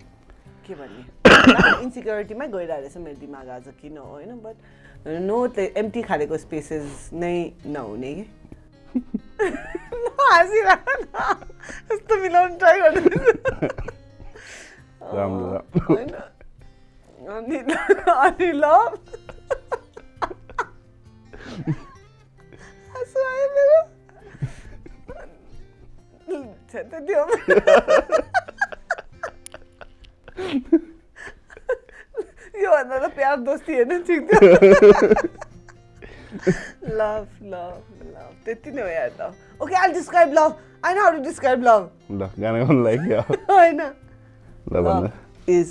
के भन्ने इन्सिक्योरिटीमै गइरहेको रहेछ मेरो दिमाग आज किन हो होइन बट नो त्यो एम्टी खालेको स्पेसेस नै नहुने कि हाँसिरहेको न यस्तो मिलाउनु ट्राई गर्नु होइन अनि अनि त त्यो योभन्दा त प्यार दोस्ती हेर्नु ठिक थियो लभ लभ लभ त्यति नै हो यार त okay I describe love I know how to describe love ल गाना गाउनु लागि होइन ल Love is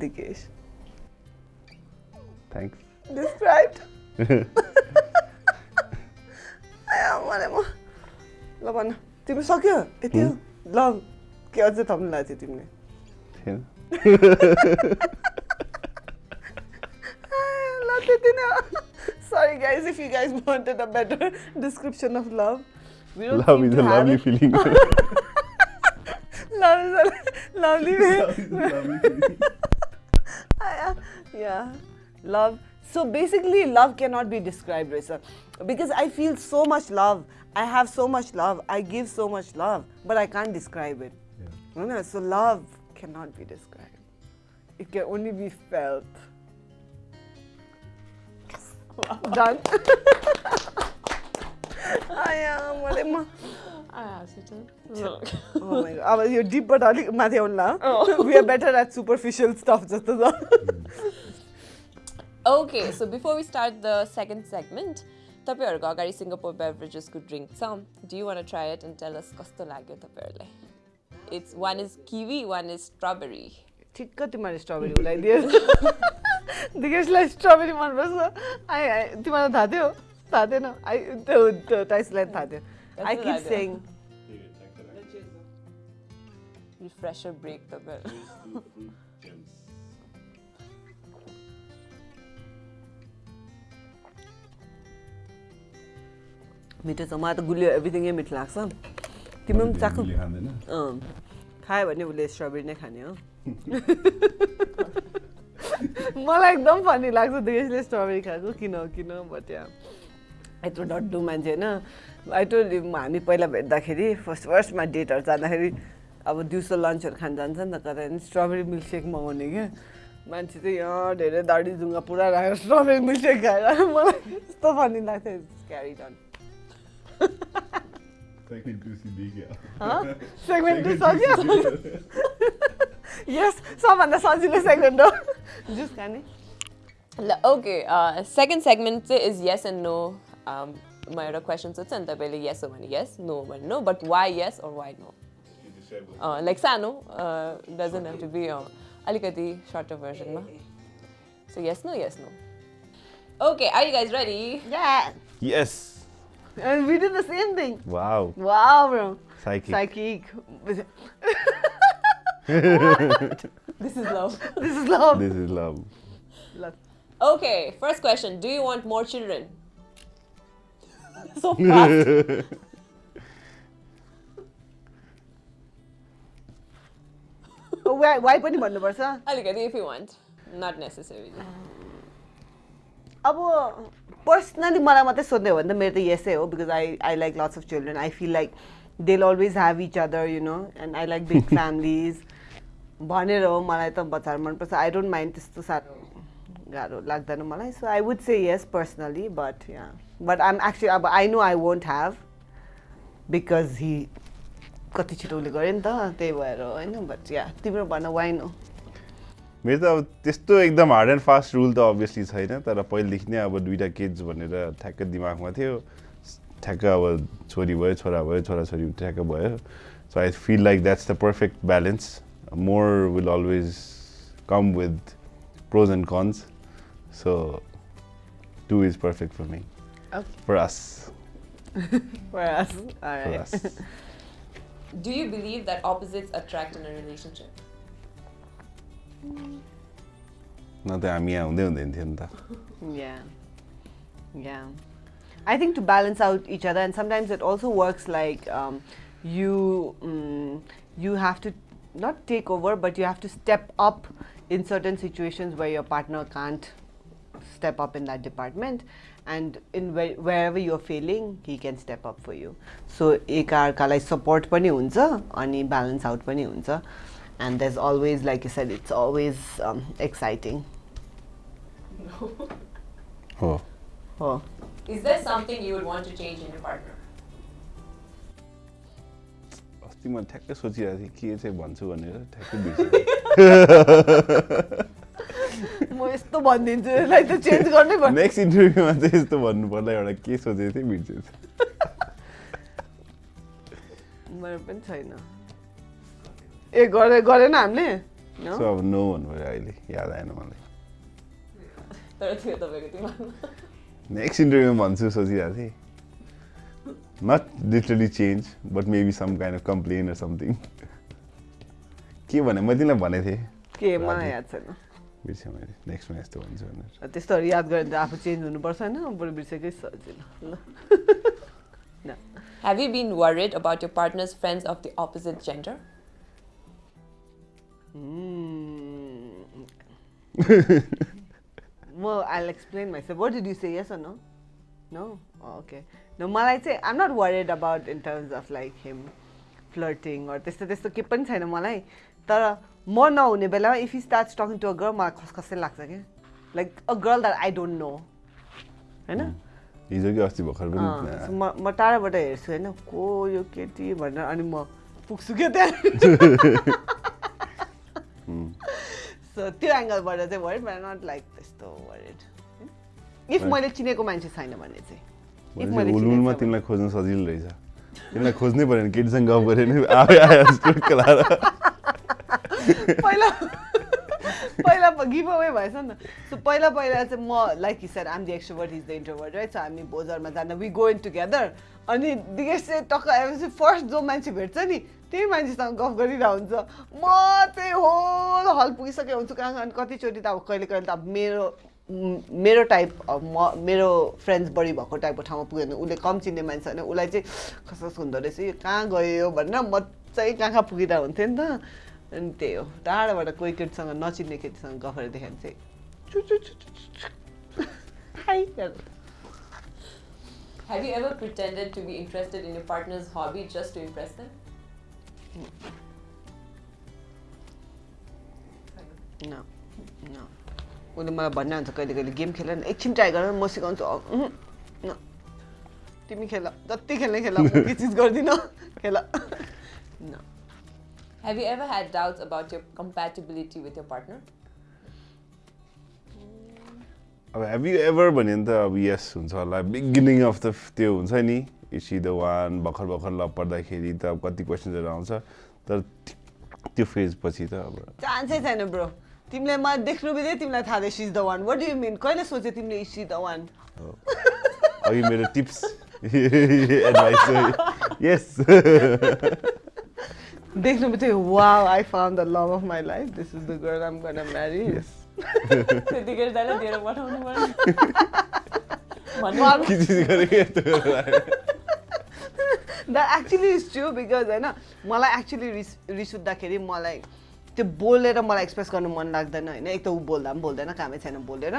Dikesh. थ्याङ्क्स. आया मलाई म ल भन तिम्रो सक्यो यति हो ल के अझै थप्नु लाग्थ्यो तिमीले थिएन ल त्यति नै Sorry guys, if you guys wanted a better description of love. Love is a lovely it. feeling. love is a lovely feeling. yeah, love. So basically, love cannot be described, Risa, because I feel so much love. I have so much love. I give so much love, but I can't describe it. Yeah. So love cannot be described. It can only be felt. Done. आया मलाई म Oh my god. अब यो डिपबाट अलिक माथि आउनु ल we are better at superficial stuff जस्तो छ Okay, so before we start the second segment, तपाईँहरूको अगाडि सिङ्गापुर बेभरेजेसको ड्रिङ्क छ do you want try it and tell us कस्तो लाग्यो तपाईँहरूलाई it's one is kiwi one is strawberry ठिक्क तिमीहरूले स्ट्रबेरी उलाइदियो दिगेशलाई स्ट्रबेरी मनपर्छ आइ तिमीलाई थाहा थियो थाहा थिएन आई त्यो त्यो टाइसलाई थाहा थियो I keep? Saying refresher break तपाईँहरू मिठो छ मलाई त गुलियो एभ्रिथिङै मिठो लाग्छ तिम्रो पनि अँ खायो भने उसले स्ट्रबेरी नै खाने हो मलाई एकदम फनी लाग्छ दिगेशले स्ट्रबेरी खाएको किन हो किन बट या यत्रो डड्डु मान्छे होइन। टोल्ड हामी पहिला भेट्दाखेरि फर्स्ट फर्स्टमा डेटहरू जाँदाखेरि अब दिउँसो लन्चहरू खान जान्छ नि त कतै स्ट्रबेरी मिल्कसेक मगाउने क्या। मान्छे चाहिँ यहाँ धेरै दाडी जुङ्गा पुरा राखेर स्ट्रबेरी मिल्कसेक खाएर। मलाई यस्तो फनी लाग्थ्यो क्यारी डन सेगमेन्ट टू सक्यो यस सबभन्दा सजिलो सेगमेन्ट हो जुस खाने ल ओके सेकेन्ड सेगमेन्ट चाहिँ इज यस एन्ड नो म एउटा क्वेसन सोध्छु अनि तपाईँले यस हो भने यस नो भने no but why yes or why no like सानो डजन्ट हेभ टु बी अलिकति shorter भर्जनमा so yes no yes no okay are you guys ready Yeah. Yes. And we did the same thing. Wow. Wow, bro. Psychic. Psychic. This is love this is love. This is love. love. Okay, first question. Do you want more children? so fast. Why, why पनि भन्नुपर्छ अलिकति if you want. Not necessarily. अब personally मलाई मात्रै सोध्ने हो भने त मेरो त यसै हो because I I like lots of children I feel like they always have each other you know and I like big families भनेर हो मलाई त बच्चाहरू मनपर्छ। आई डोन्ट माइन्ड त्यस्तो साह्रो गाह्रो लाग्दैन मलाई। So I would say yes personally but yeah but I'm actually अब I know I won't have because he कति छिटो उसले गऱ्यो नि त त्यही भएर होइन? बट या तिम्रो भन वाइन हो मेरो त अब त्यस्तो एकदम हार्ड एन्ड फास्ट रुल त अभियसली छैन तर पहिलेदेखि नै अब दुइटा किड्स भनेर ठ्याक्क दिमागमा थियो। ठ्याक्क अब छोरी भयो छोरा भयो छोराछोरी ठ्याक्क भयो। So I feel like that's the perfect balance more will always come with pros and cons. So two is perfect for me. Okay. For us. for us. All right. For us. Do you believe that opposites attract in a relationship? Nothing. I Yeah. Yeah. I think to balance out each other, and sometimes it also works like um, you um, you have to not take over, but you have to step up in certain situations where your partner can't step up in that department, and in where, wherever you're failing, he can step up for you. So एकअर्कालाई support पनि हुन्छ अनि balance out पनि हुन्छ, and there's always, like you said, it's always um, exciting. हो Oh. Is there something you would want to change in your partner? अस्ति म ठ्याक्कै सोचिरहेको थिएँ के चाहिँ भन्छु भनेर ठ्याक्कै बिर्सेँ म यस्तो भनिदिन्छु यसलाई त चेन्ज गर्नै पर्छ नेक्स्ट इन्टरभ्यूमा चाहिँ यस्तो भन्नु पर्दा एउटा के सोचेको थिएँ बिर्सेछु मेरो पनि छैन। ए गरे गरेन हामीले? सो अब नो भन्नु पऱ्यो अहिले याद आएन मलाई। तर थियो तपाईँको दिमागमा नेक्स्ट इन्टरभ्यूमा भन्छु सोचिरहेको थिएँ। Not literally change but maybe some kind of complain or something के भने मैले तिमीलाई भनेको थिएँ के मलाई याद छैन बिर्सेँ मैले नेक्स्टमा यस्तो भन्छु भनेर त्यस्तोहरू याद गऱ्यो भने त आफू चेन्ज हुनुपर्छ होइन बरु बिर्सेकै सजिलो ल न Have you been worried about your partner's friends of the opposite gender? Hmm. म I explain myself what did you say yes no no okay न मलाई चाहिँ I'm not worried about in terms of like him flirting or त्यस्तो त्यस्तो के पनि छैन मलाई। तर म नहुने बेलामा if you start talking to a girl मलाई खसखसै लाग्छ क्या। Like a girl that I don't know होइन? हिजो कि अस्ति भर्खर म म टाढाबाट हेर्छु होइन? को यो केटी भनेर अनि म पुग्छु क्या त्यहाँ। सो त्यो एङ्गलबाट चाहिँ वरिड नट लाइक त्यस्तो वरिड इफ मैले चिनेको मान्छे छैन भने चाहिँ। छ तिमीलाई खोज्न सजिलो रहेछ तिमीलाई खोज्नै पऱ्यो भने केटीसँग गफ गऱ्यो भने आयो आयो लाएर पहिला पहिला गिभ अवे भएछ नि त सो पहिला पहिला चाहिँ म like he sir I'm the extrovert is the introvert right so हामी बोजरमा जाँदा वी गो इन टुगेदर अनि दिगेश चाहिँ टक्क आएपछि फर्स्ट जो मान्छे भेट्छ नि त्यही मान्छेसँग गफ गरिरहेको हुन्छ म चाहिँ होल हल पुगिसकेको हुन्छु कहाँ कहाँ कतिचोटि त अब कहिले कहिले त अब मेरो मेरो टाइप म मेरो फ्रेन्ड्स बढी भएको टाइपको ठाउँमा पुग्यो भने उसले कम चिन्ने मान्छे होइन। उसलाई चाहिँ खस खस हुँदो रहेछ यो कहाँ गयो भनेर म चाहिँ कहाँ कहाँ पुगिरहेको हुन्थेँ नि त। अनि त्यही हो। टाढाबाट कोही केटीसँग नचिन्ने केटीसँग गफ गरेर देखायो भने चाहिँ। Have you ever pretended to be interested in your partner's hobby just to impress them? न न उसले मलाई भन्ने हुन्छ कहिले कहिले गेम खेल न एकछिन ट्राई गर म सिकाउँछु न तिमी खेल जति खेल्ने खेल के चिज गर्दिनँ खेल न Have you ever had doubts about your compatibility with your partner? अब हेभ यु एभर भन्यो भने त अब यस हुन्छ होला बिगिनिङ अफ द त्यो हुन्छ नि इसी द वान भर्खर भर्खर लभ पर्दाखेरि त अब कति क्वेसन्सहरू आउँछ तर त्यो फेज पछि त अब चान्सै छैन ब्रो तिमीले मलाई देख्नु बित्तिकै तिमीलाई थाहा थियो she's the one what do you mean कहिले सोच्यो तिमीले इसी द वान अघि मेरो टिप्स एडभाइस यस देख्नु बित्तिकै वा I found the love of my life this is the girl I'm marry त्यतिखेर दिएर पठाउनु पर्यो। That actually is true because होइन मलाई एक्चुली रिस रिस उठ्दाखेरि मलाई त्यो बोलेर मलाई एक्सप्रेस गर्नु मन लाग्दैन होइन? एक त ऊ बोल्दा पनि बोल्दैन कामै छैन बोलेर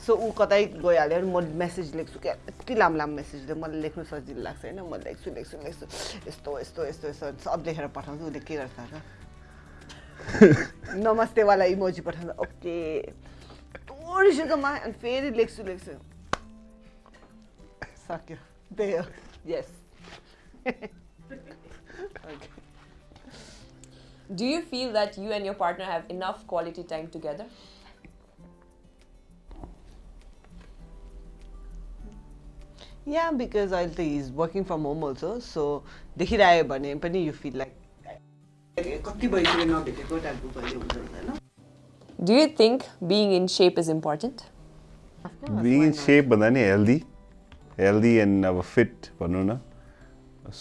सो ऊ कतै गइहाल्यो भने म मेसेज लेख्छु क्या। यति लामो लामो मेसेज मलाई लेख्नु सजिलो लाग्छ होइन? म लेख्छु लेख्छु लेख्छु। यस्तो यस्तो यस्तो यस्तो सब लेखेर पठाउँछु। उसले के गर्छ र? नमस्तेवाला इमोजी पठाउँदा ओके। रिसुकमा अनि फेरि लेख्छु लेख्छु। सक्यो। त्यही हो yes Do you feel that you and your partner have enough quality time together? Yeah because अहिले त is working from home also so देखिरह्यो भने पनि यु फिल लाइक कति भइसक्यो नभेटेको टाइपको कहिले हुन्छ होइन Do you think being in shape is important? Being in shape भन्दा नि हेल्दी हेल्दी एन्ड अब फिट भनौँ न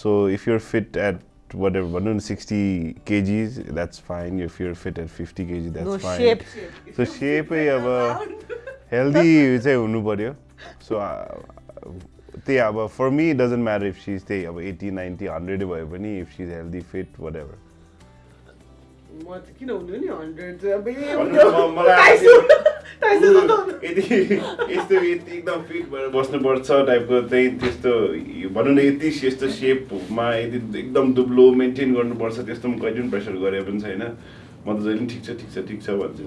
so if you're fit at ever भनौँ न sixty KGs that's fine if you're fit at fifty KG that's fine so सेपै अब healthy चाहिँ हुनु पऱ्यो सो त्यही अब for me doesn't matter if she's त्यही अब एट्टी नाइन्टी हन्ड्रेडै भयो पनि if she's healthy fit whatever म चाहिँ किन हुनु नि हन्ड्रेड यदि यस्तो यति एकदम फिट भएर बस्नुपर्छ टाइपको चाहिँ त्यस्तो भनौँ न यति यस्तो सेपमा यदि एकदम दुब्लो मेन्टेन गर्नुपर्छ त्यस्तो म कहिले पनि प्रेसर गरे पनि छैन। म त जहिले पनि ठिक छ ठिक छ ठिक छ भन्छु।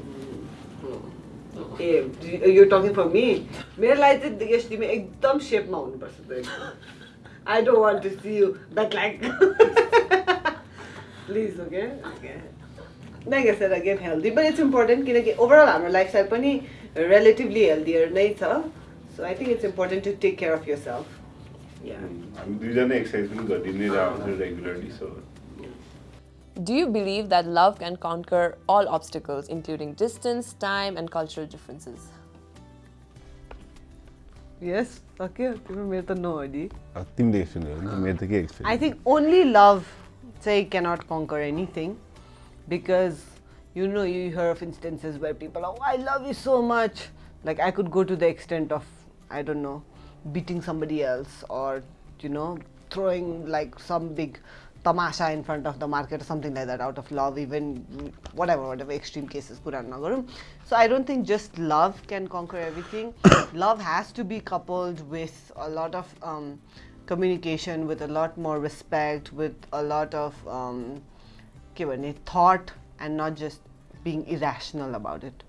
ए यो टकिङ फर मी मेरो लागि चाहिँ यस तिमी एकदम सेपमा हुनुपर्छ I don't want to see you that like please okay like yes or again healthy but it's important किनकि ओभरअल हाम्रो लाइफस्टाइल पनि रिलेटिभली हेल्दियर नै छ so I think it's important to take care of yourself या हामी दुईजना exercise पनि गरिदिनै रहन्छ regularly so Do you believe that love can conquer all obstacles, including distance, time, and cultural differences? Yes सक्यो तिम्रो मेरो त नो हो नि तिमीले सुन्यो भने मेरो त के I experience think only love say cannot conquer anything. because you know you hear of instances where people are oh, I love you so much. Like I could go to the extent of I don't know beating somebody else or you know throwing like some big tamasha in front of the market or something like that out of love even whatever whatever extreme cases so i don't think just love can conquer everything. Love has to be coupled with a lot of um, communication with a lot more respect with a lot of um, के भने thought and not just being irrational about it.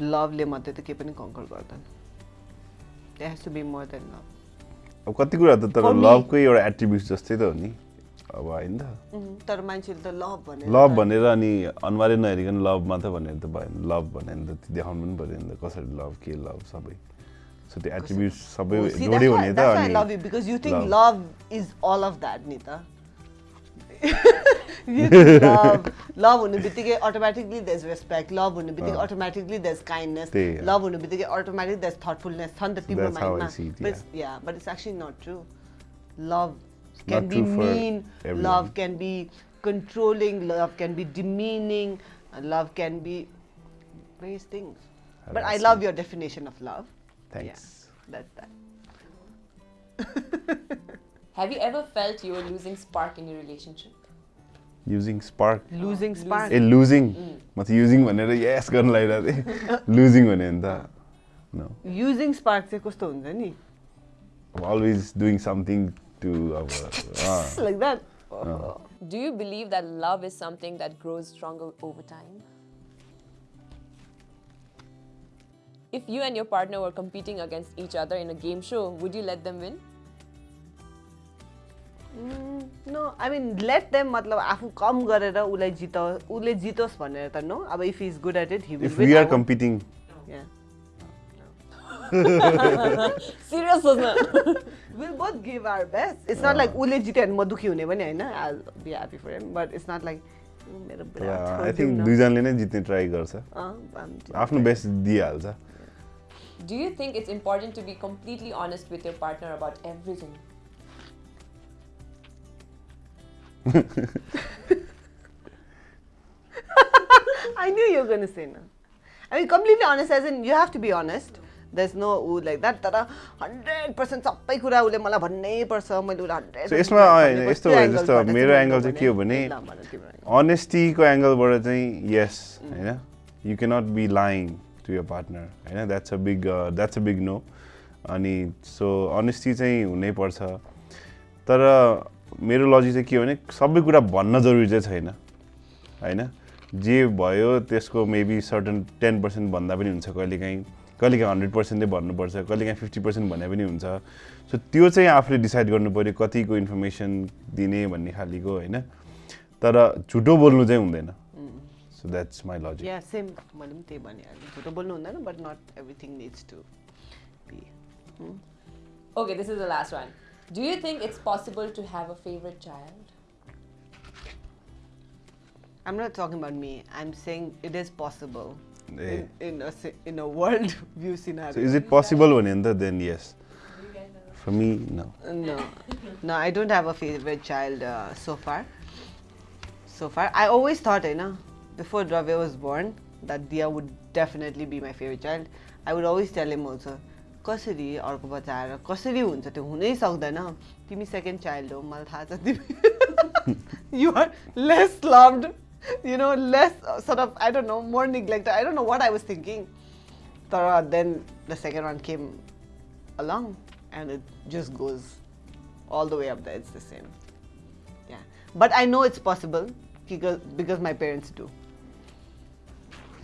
लभले मात्रै त केही पनि conquer गर्दैन. To be more than love. अब कति कुरा त तर लभकै एउटा एट्रिब्युट जस्तै त हो नि। अब होइन त. तर मान्छेले त लभ भनेर लभ भनेर अनि अनुहारै नहेरिकन लभ मात्रै भनेर त भएन। लभ भने नि त देखाउनु पनि पऱ्यो नि त। कसरी लभ के लभ सबै। सो त्यो एट्रिब्युट सबै Oh, जोड्यो भने त love you because you think love, love hunu bitige automatically there's respect, love hunu bitige uh, automatically there's kindness, love hunu bitige automatically there's thoughtfulness. That's how I see it, yeah. But it's, yeah, but it's actually not true. Love can be mean, love can be controlling, love can be demeaning, love can be various things. But I love your definition of love. Thanks. Yeah, that's that. Have you ever felt you were losing spark in your relationship? Using spark losing spark A losing म त using भनेर यस गर्नु लागिरहेको थिएँ losing भन्यो भने त no using spark चाहिँ कस्तो हुन्छ नि always doing something to our. Uh, like that. Do you believe that love is something that grows stronger over time? If you and your partner were competing against each other in a game show, would you let them win? No I mean let them मतलब आफू कम गरेर उसलाई जित उसले जितोस् भनेर त no अब if is good at it he if we are competing, Serious wasn't will both give our best it's not like उसले जित्यो भने म दुःखी हुने पनि होइन. I be happy for him but it's not like मेरो yeah, बिराट I think दुईजनाले नै जित्ने ट्राई गर्छ. छोडिदिउँ आफ्नो बेस्ट दिइहाल्छ. Do you think it's important to be completely honest with your partner about everything? I knew you were going to say no. I mean, completely honest, as in you have to be honest. There's no ऊ like that. तर hundred percent सबै कुरा उसले मलाई भन्नै पर्छ मैले उसलाई हन्ड्रेड So, यसमा यस्तो भयो जस्तो मेरो एङ्गल चाहिँ के हो भने अनेस्टीको एङ्गलबाट चाहिँ यस होइन you cannot be lying to your partner होइन that's a big that's a big no अनि सो अनेस्टी चाहिँ हुनैपर्छ तर मेरो लजिक चाहिँ के हो भने सबै कुरा भन्न जरुरी चाहिँ छैन होइन? जे भयो त्यसको मेबी सर्टन टेन पर्सेन्ट भन्दा पनि हुन्छ कहिलेकाहीँ कहिलेकाहीँ हन्ड्रेड पर्सेन्ट नै भन्नुपर्छ कहिलेकाहीँ फिफ्टी पर्सेन्ट भने पनि हुन्छ। सो त्यो चाहिँ आफूले डिसाइड गर्नु पऱ्यो कतिको इन्फर्मेसन दिने भन्ने खालिको होइन? तर झुटो बोल्नु चाहिँ हुँदैन। So that's my logic yeah same मैले पनि त्यही भनिहालेँ झुटो बोल्नु हुँदैन but not everything needs to be Okay, this is the last one. Do you think it's possible to have a favorite child? I'm not talking about me. I'm saying it is possible yeah. in, in, a, in a world view scenario. So is it possible, Vanenda? Then yes. For me, no. No, no. I don't have a favorite child uh, so far. So far, I always thought, eh, you know, before Drave was born, that Dia would definitely be my favorite child. I would always tell him also, कसरी अर्को बच्चा आएर कसरी हुन्छ त्यो हुनै सक्दैन तिमी सेकेन्ड चाइल्ड हो मलाई थाहा छ तिमी you're less loved you know less सort of I don't know more neglected I don't know what I was thinking तर then the second one came along and it just goes all the way up there. It's the same. Yeah. But I know it's possible because, because my parents do.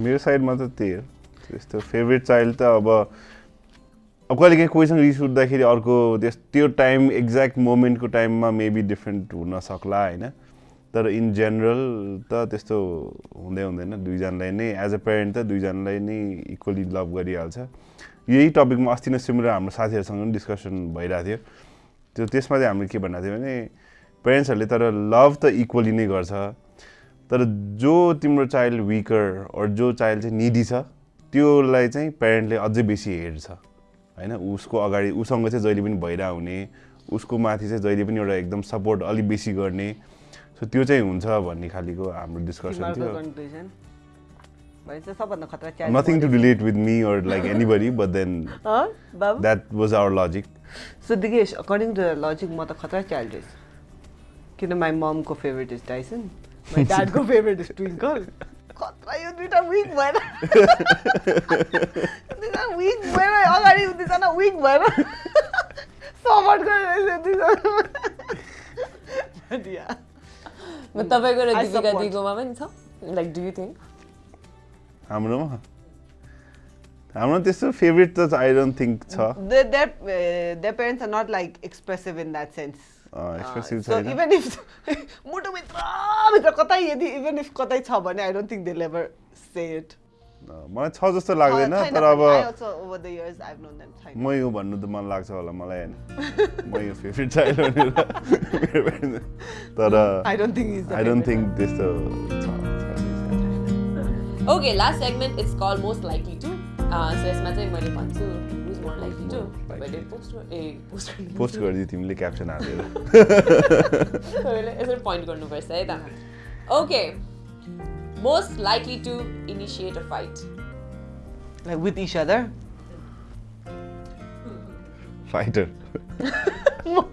मेरो साइडमा त त्यही हो त्यस्तो favourite child त अब अब कहिलेकाहीँ कोहीसँग रिस उठ्दाखेरि अर्को त्यस त्यो टाइम एक्ज्याक्ट मोमेन्टको टाइममा मेबी डिफ्रेन्ट हुन सक्ला होइन? तर इन जेनरल त त्यस्तो हुँदै हुँदैन। दुईजनालाई नै एज अ पेरेन्ट त दुईजनालाई नै इक्वली लभ गरिहाल्छ। यही टपिकमा अस्ति नै सिमरा हाम्रो साथीहरूसँग पनि डिस्कसन भइरहेको थियो। त्यो त्यसमा चाहिँ हामीले के भनेको थियो भने पेरेन्ट्सहरूले तर लभ त इक्वली नै गर्छ। तर जो तिम्रो चाइल्ड विकर अर जो चाइल्ड चाहिँ निडी छ त्योलाई चाहिँ पेरेन्टले अझै बेसी हेर्छ। होइन उसको अगाडि उसँग चाहिँ जहिले पनि भइरह हुने उसको माथि चाहिँ जहिले पनि एउटा एकदम सपोर्ट अलिक बेसी गर्ने सो त्यो चाहिँ हुन्छ भन्ने खालिको हाम्रो डिस्कसन थियो। Nothing to. Relate with me or like anybody but then that was our logic So Digesh according to logic म त खतरा चाइल्ड इज किन माई ममको फेभरेट इज टाइसन माई ड्याडको फेभरेट इज ट्विङ्कल खतरा यो दुइटा विक भएर। दुइटा विक भएर अगाडि दुईजना विक भएर सपोर्ट गरेर दुईजना तपाईँको र दिदीका दिगोमा पनि छ? लाइक डु यु थिङ्क हाम्रोमा? हाम्रो त्यस्तो फेभरेट त आई डोन्ट थिङ्क छ। The parents are not like expressive in that sense expressive छ इभन इफ मुटुभित्र भित्र कतै यदि इभन इफ कतै छ भने I don't think they लेभर set मलाई छ जस्तो लाग्दैन तर. अब. म यो भन्नु त मन लाग्छ होला मलाई होइन म यो फेभरेट चाइल्ड भनेर तर I don't think he's the I don't. Think त्यस्तो last segment it's called most likely to. Uh, so यसमा चाहिँ मैले भन्छु पोस्ट गरिदियो तिमीले क्याप्सन हालेर यसरी पोइन्ट गर्नुपर्छ है त okay most likely to initiate a fight? Like with each other? Fighter.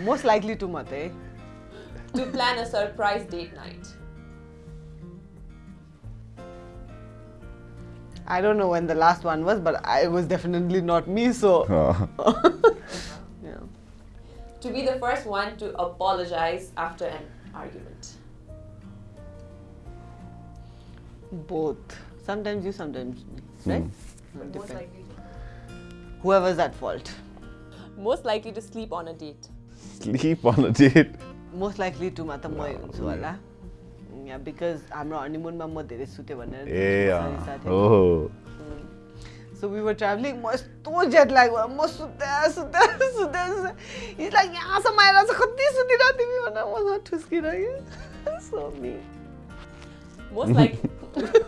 most likely to mate. To plan a surprise date night. I don't know when the last one was, but I was definitely not me, so. Oh. yeah. To be the first one to apologize after an argument. Both. Sometimes you, sometimes me. Right? But most Depends. likely, to, Whoever's at fault. most likely to sleep on a date. Sleep on a date. Most likely टुमा त मै हुन्छु होला या because हाम्रो हनीमुनमा म धेरै सुतेँ भनेर ए साथी अँ, ओहो सो वी वर ट्राभलिङ म यस्तो जेट लाग भयो म सुते सुते सुते सुते इज लाइक यहाँसम्म आएर चाहिँ कति सुतिरह तिमी भनेर मसँग ठुस्किरह्यो so me Most likely.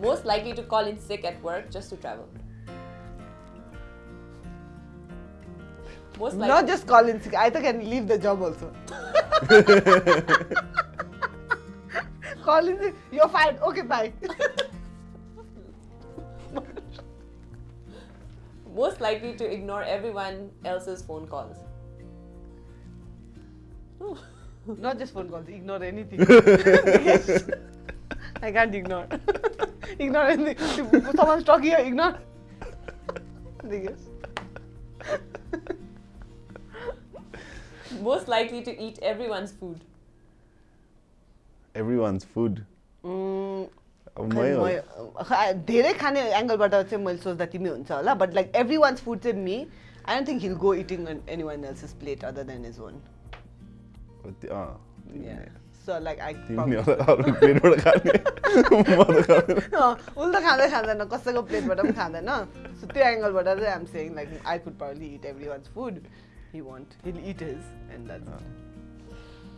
most likely to call in sick at work just to travel. Most likely. Not just call in sick. I think I can leave the job also. call in sick. You're fired. Okay, bye. most likely to ignore everyone else's phone calls. Not just phone calls. Ignore anything. I can't ignore. ignore anything. If someone's talking, I ignore. Yes. Most likely to eat everyone's food. everyone's food. Mm, अब मै हो म- खा- धेरै खाने एङ्गलबाट चाहिँ मैले सोच्दा तिमी हुन्छ होला but like every one's food चाहिँ me I don't think he'll go eating any one else's plate other than his own अँ, तिमी- सो Like I तिमीले होला अरू प्लेटबाट खाने म त खाँदैन उसले त खाँदै खाँदैन कसैको प्लेटबाट पनि खाँदैन सो त्यो एङ्गलबाट चाहिँ I'm saying like I could probably it every one's food he want hill it his and that's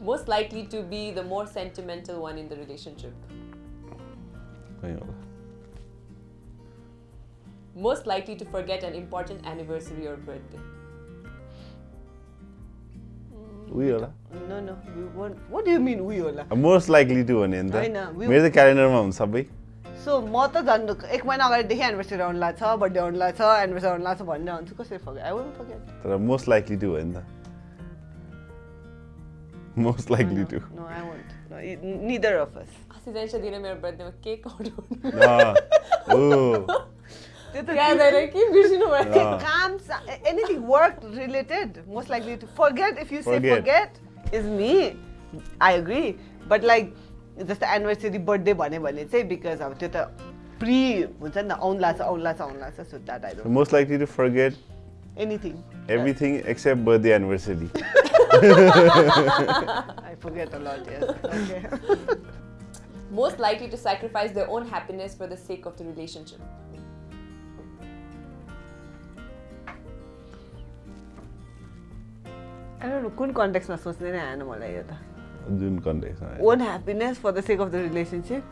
Most likely to be the more sentimental one in the relationship. त्यही होला Most likely to forget an important anniversary or birthday. उयो होला most likely to भने त we- मेरो त क्यालेन्डरमा हुन्छ सबै सो म त झन् एक महिना अगाडिदेखि एनिभर्सरी आउनु लाग्छ बर्थडे आउनु लाग्छ एनिभर्सरी आउनु लाग्छ भनेर हुन्छु कसरी फर्केट आई वन्ट फर्केट तर मोस्ट लाइकली टु हो नि त निदर अफ अस अस्ति जान्छ दिन मेरो बर्थडेमा केक अर्डर ओ त्यो त याद आएर के बिर्सिनु भयो अँ। काम anything work related most likely to forget if you say Forget. Forget is me I agree but like जस्तो एनिभर्सरी बर्थडे भन्यो भने चाहिँ बिकज अब त्यो त प्रि हुन्छ नि त आउनु लाग्छ आउनु लाग्छ आउनु लाग्छ so that I don't most likely to forget anything everything except birthday anniversary I forget a lot yes okay Most likely to sacrifice their own happiness for the sake of the relationship. I don't no कुन कन्टेक्समा सोच्ने नै आएन मलाई यो त जुन कन्टेक्समा own happiness for the sake of the relationship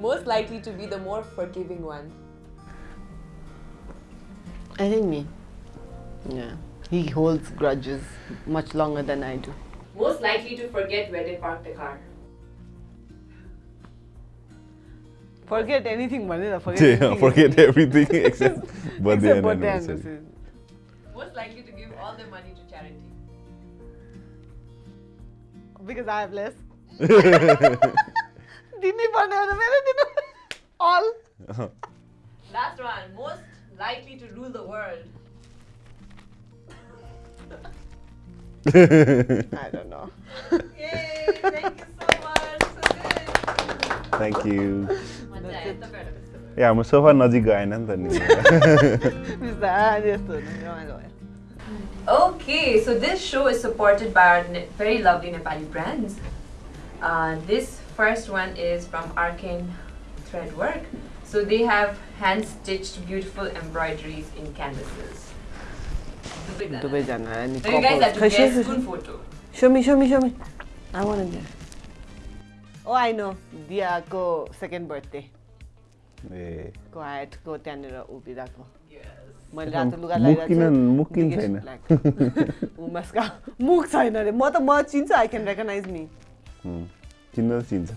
Most likely to be the more forgiving one. I think me. Yeah. He holds grudges much longer than I do. Most likely to forget where they parked the car. Forget anything, Manila. Forget yeah, forget everything except birthday except the anniversary. anniversary. Most likely to give all the money to charity? Because I have less. Dini all. Uh-huh. Last one. Most likely to rule the world. I don't know. Yay! Thank you so much. So thank you. मजा आयो तपाईँहरूलाई कस्तो भयो? ए हाम्रो sofa नजिक गएन नि त नि बिस्तारै यस्तो हुनु रमाइलो भयो Okay, so this show is supported by our ne- very lovely Nepali brands. Uh, this first one is from Arcane Threadwork. So they have hand stitched beautiful embroideries in canvases. So दुवैजना अनि you guys have to खै, guess show- spoon photo. Show me, show me, show me. I want to guess. Oh, I know. दियाको second birthday ए को हाइटको त्यहाँनिर उभिरहेको. मैले रातो लुगा मुख किन मुख छैन black. उमसका मुख छैन अरे म त म चिन्छ आई क्यान रेकगनाइज मी हुँ, चिन्न चिन्छ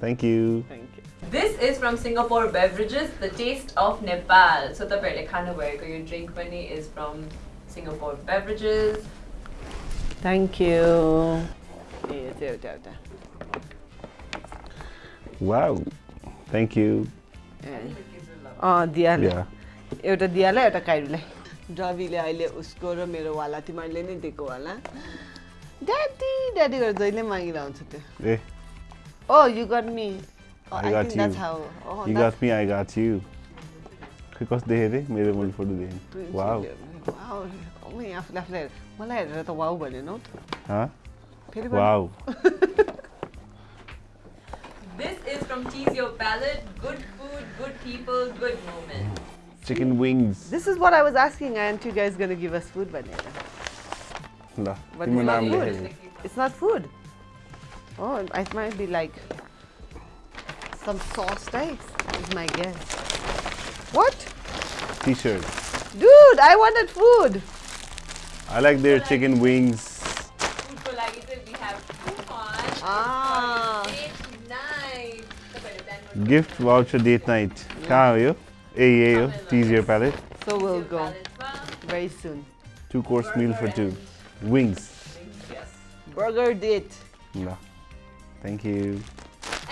thank you thank you This is from Singapore Beverages, the taste of Nepal. So तपाईँहरूले खानुभएको यो ड्रिङ्क पनि is from Singapore Beverages. Thank you ए यो चाहिँ एउटा एउटा Wow. Thank you. अँ दियाले. एउटा दियालाई एउटा काइरुलाई डबीले अहिले उसको र मेरो वाला तिमीहरूले नै दिएको वाला ड्याडी ड्याडी गरेर जहिले मागिरहन्छ त्यो। I I, got think that's you. how. Oh, you got me, I got you. खै कस्तो देखेँ रे मेरो मैले फोटो देखेँ वाउ वाउ मै आफूले आफूलाई मलाई हेरेर त वाउ भनेन हौ त फेरि। Wow This is from Tease Your Palate, good food, good people, good moments. Chicken wings. This is what I was asking, aren't you guys going to give us food Banana? No. But it's not food. It's not food. Oh, it might be like some sauce eggs, is my guess. What? T-shirt. Dude, I wanted food. I like their chicken wings. Food for like we have coupons. Ah. Gift voucher date night. कहाँ हो यो ए यही हो your palate. So we'll go very soon. Two course meal for two. Wings. spa. Yes. Burger date. ल Thank you.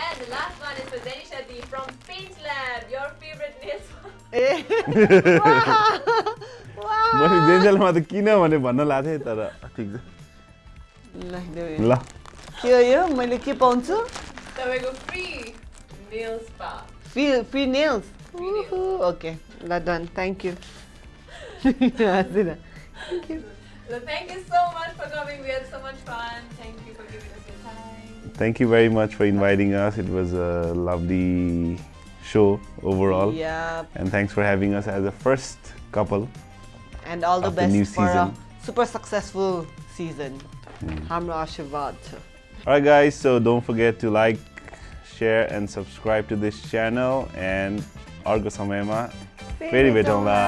And the last one is for Zenisha D from Paint Lab, your favorite nail salon. Eh. wow. मैले जेन्जेलमा त किन भने भन्न लाएको थिएँ तर ठिक छ ल, के हो यो मैले के पाउँछु तपाईँको free nail spa. Free, free nails? Free nails. Okay, that done. Thank you. thank you. So thank you so much for coming. We had so much fun. Thank you for giving us your time. Thank you very much for inviting us. It was a lovely show overall. Yeah. And thanks for having us as a first couple. And all the best the for season. a super successful season. Mm. Hamra Alright guys, so don't forget to like, share and subscribe to this channel and अर्को समयमा फेरि भेटौँला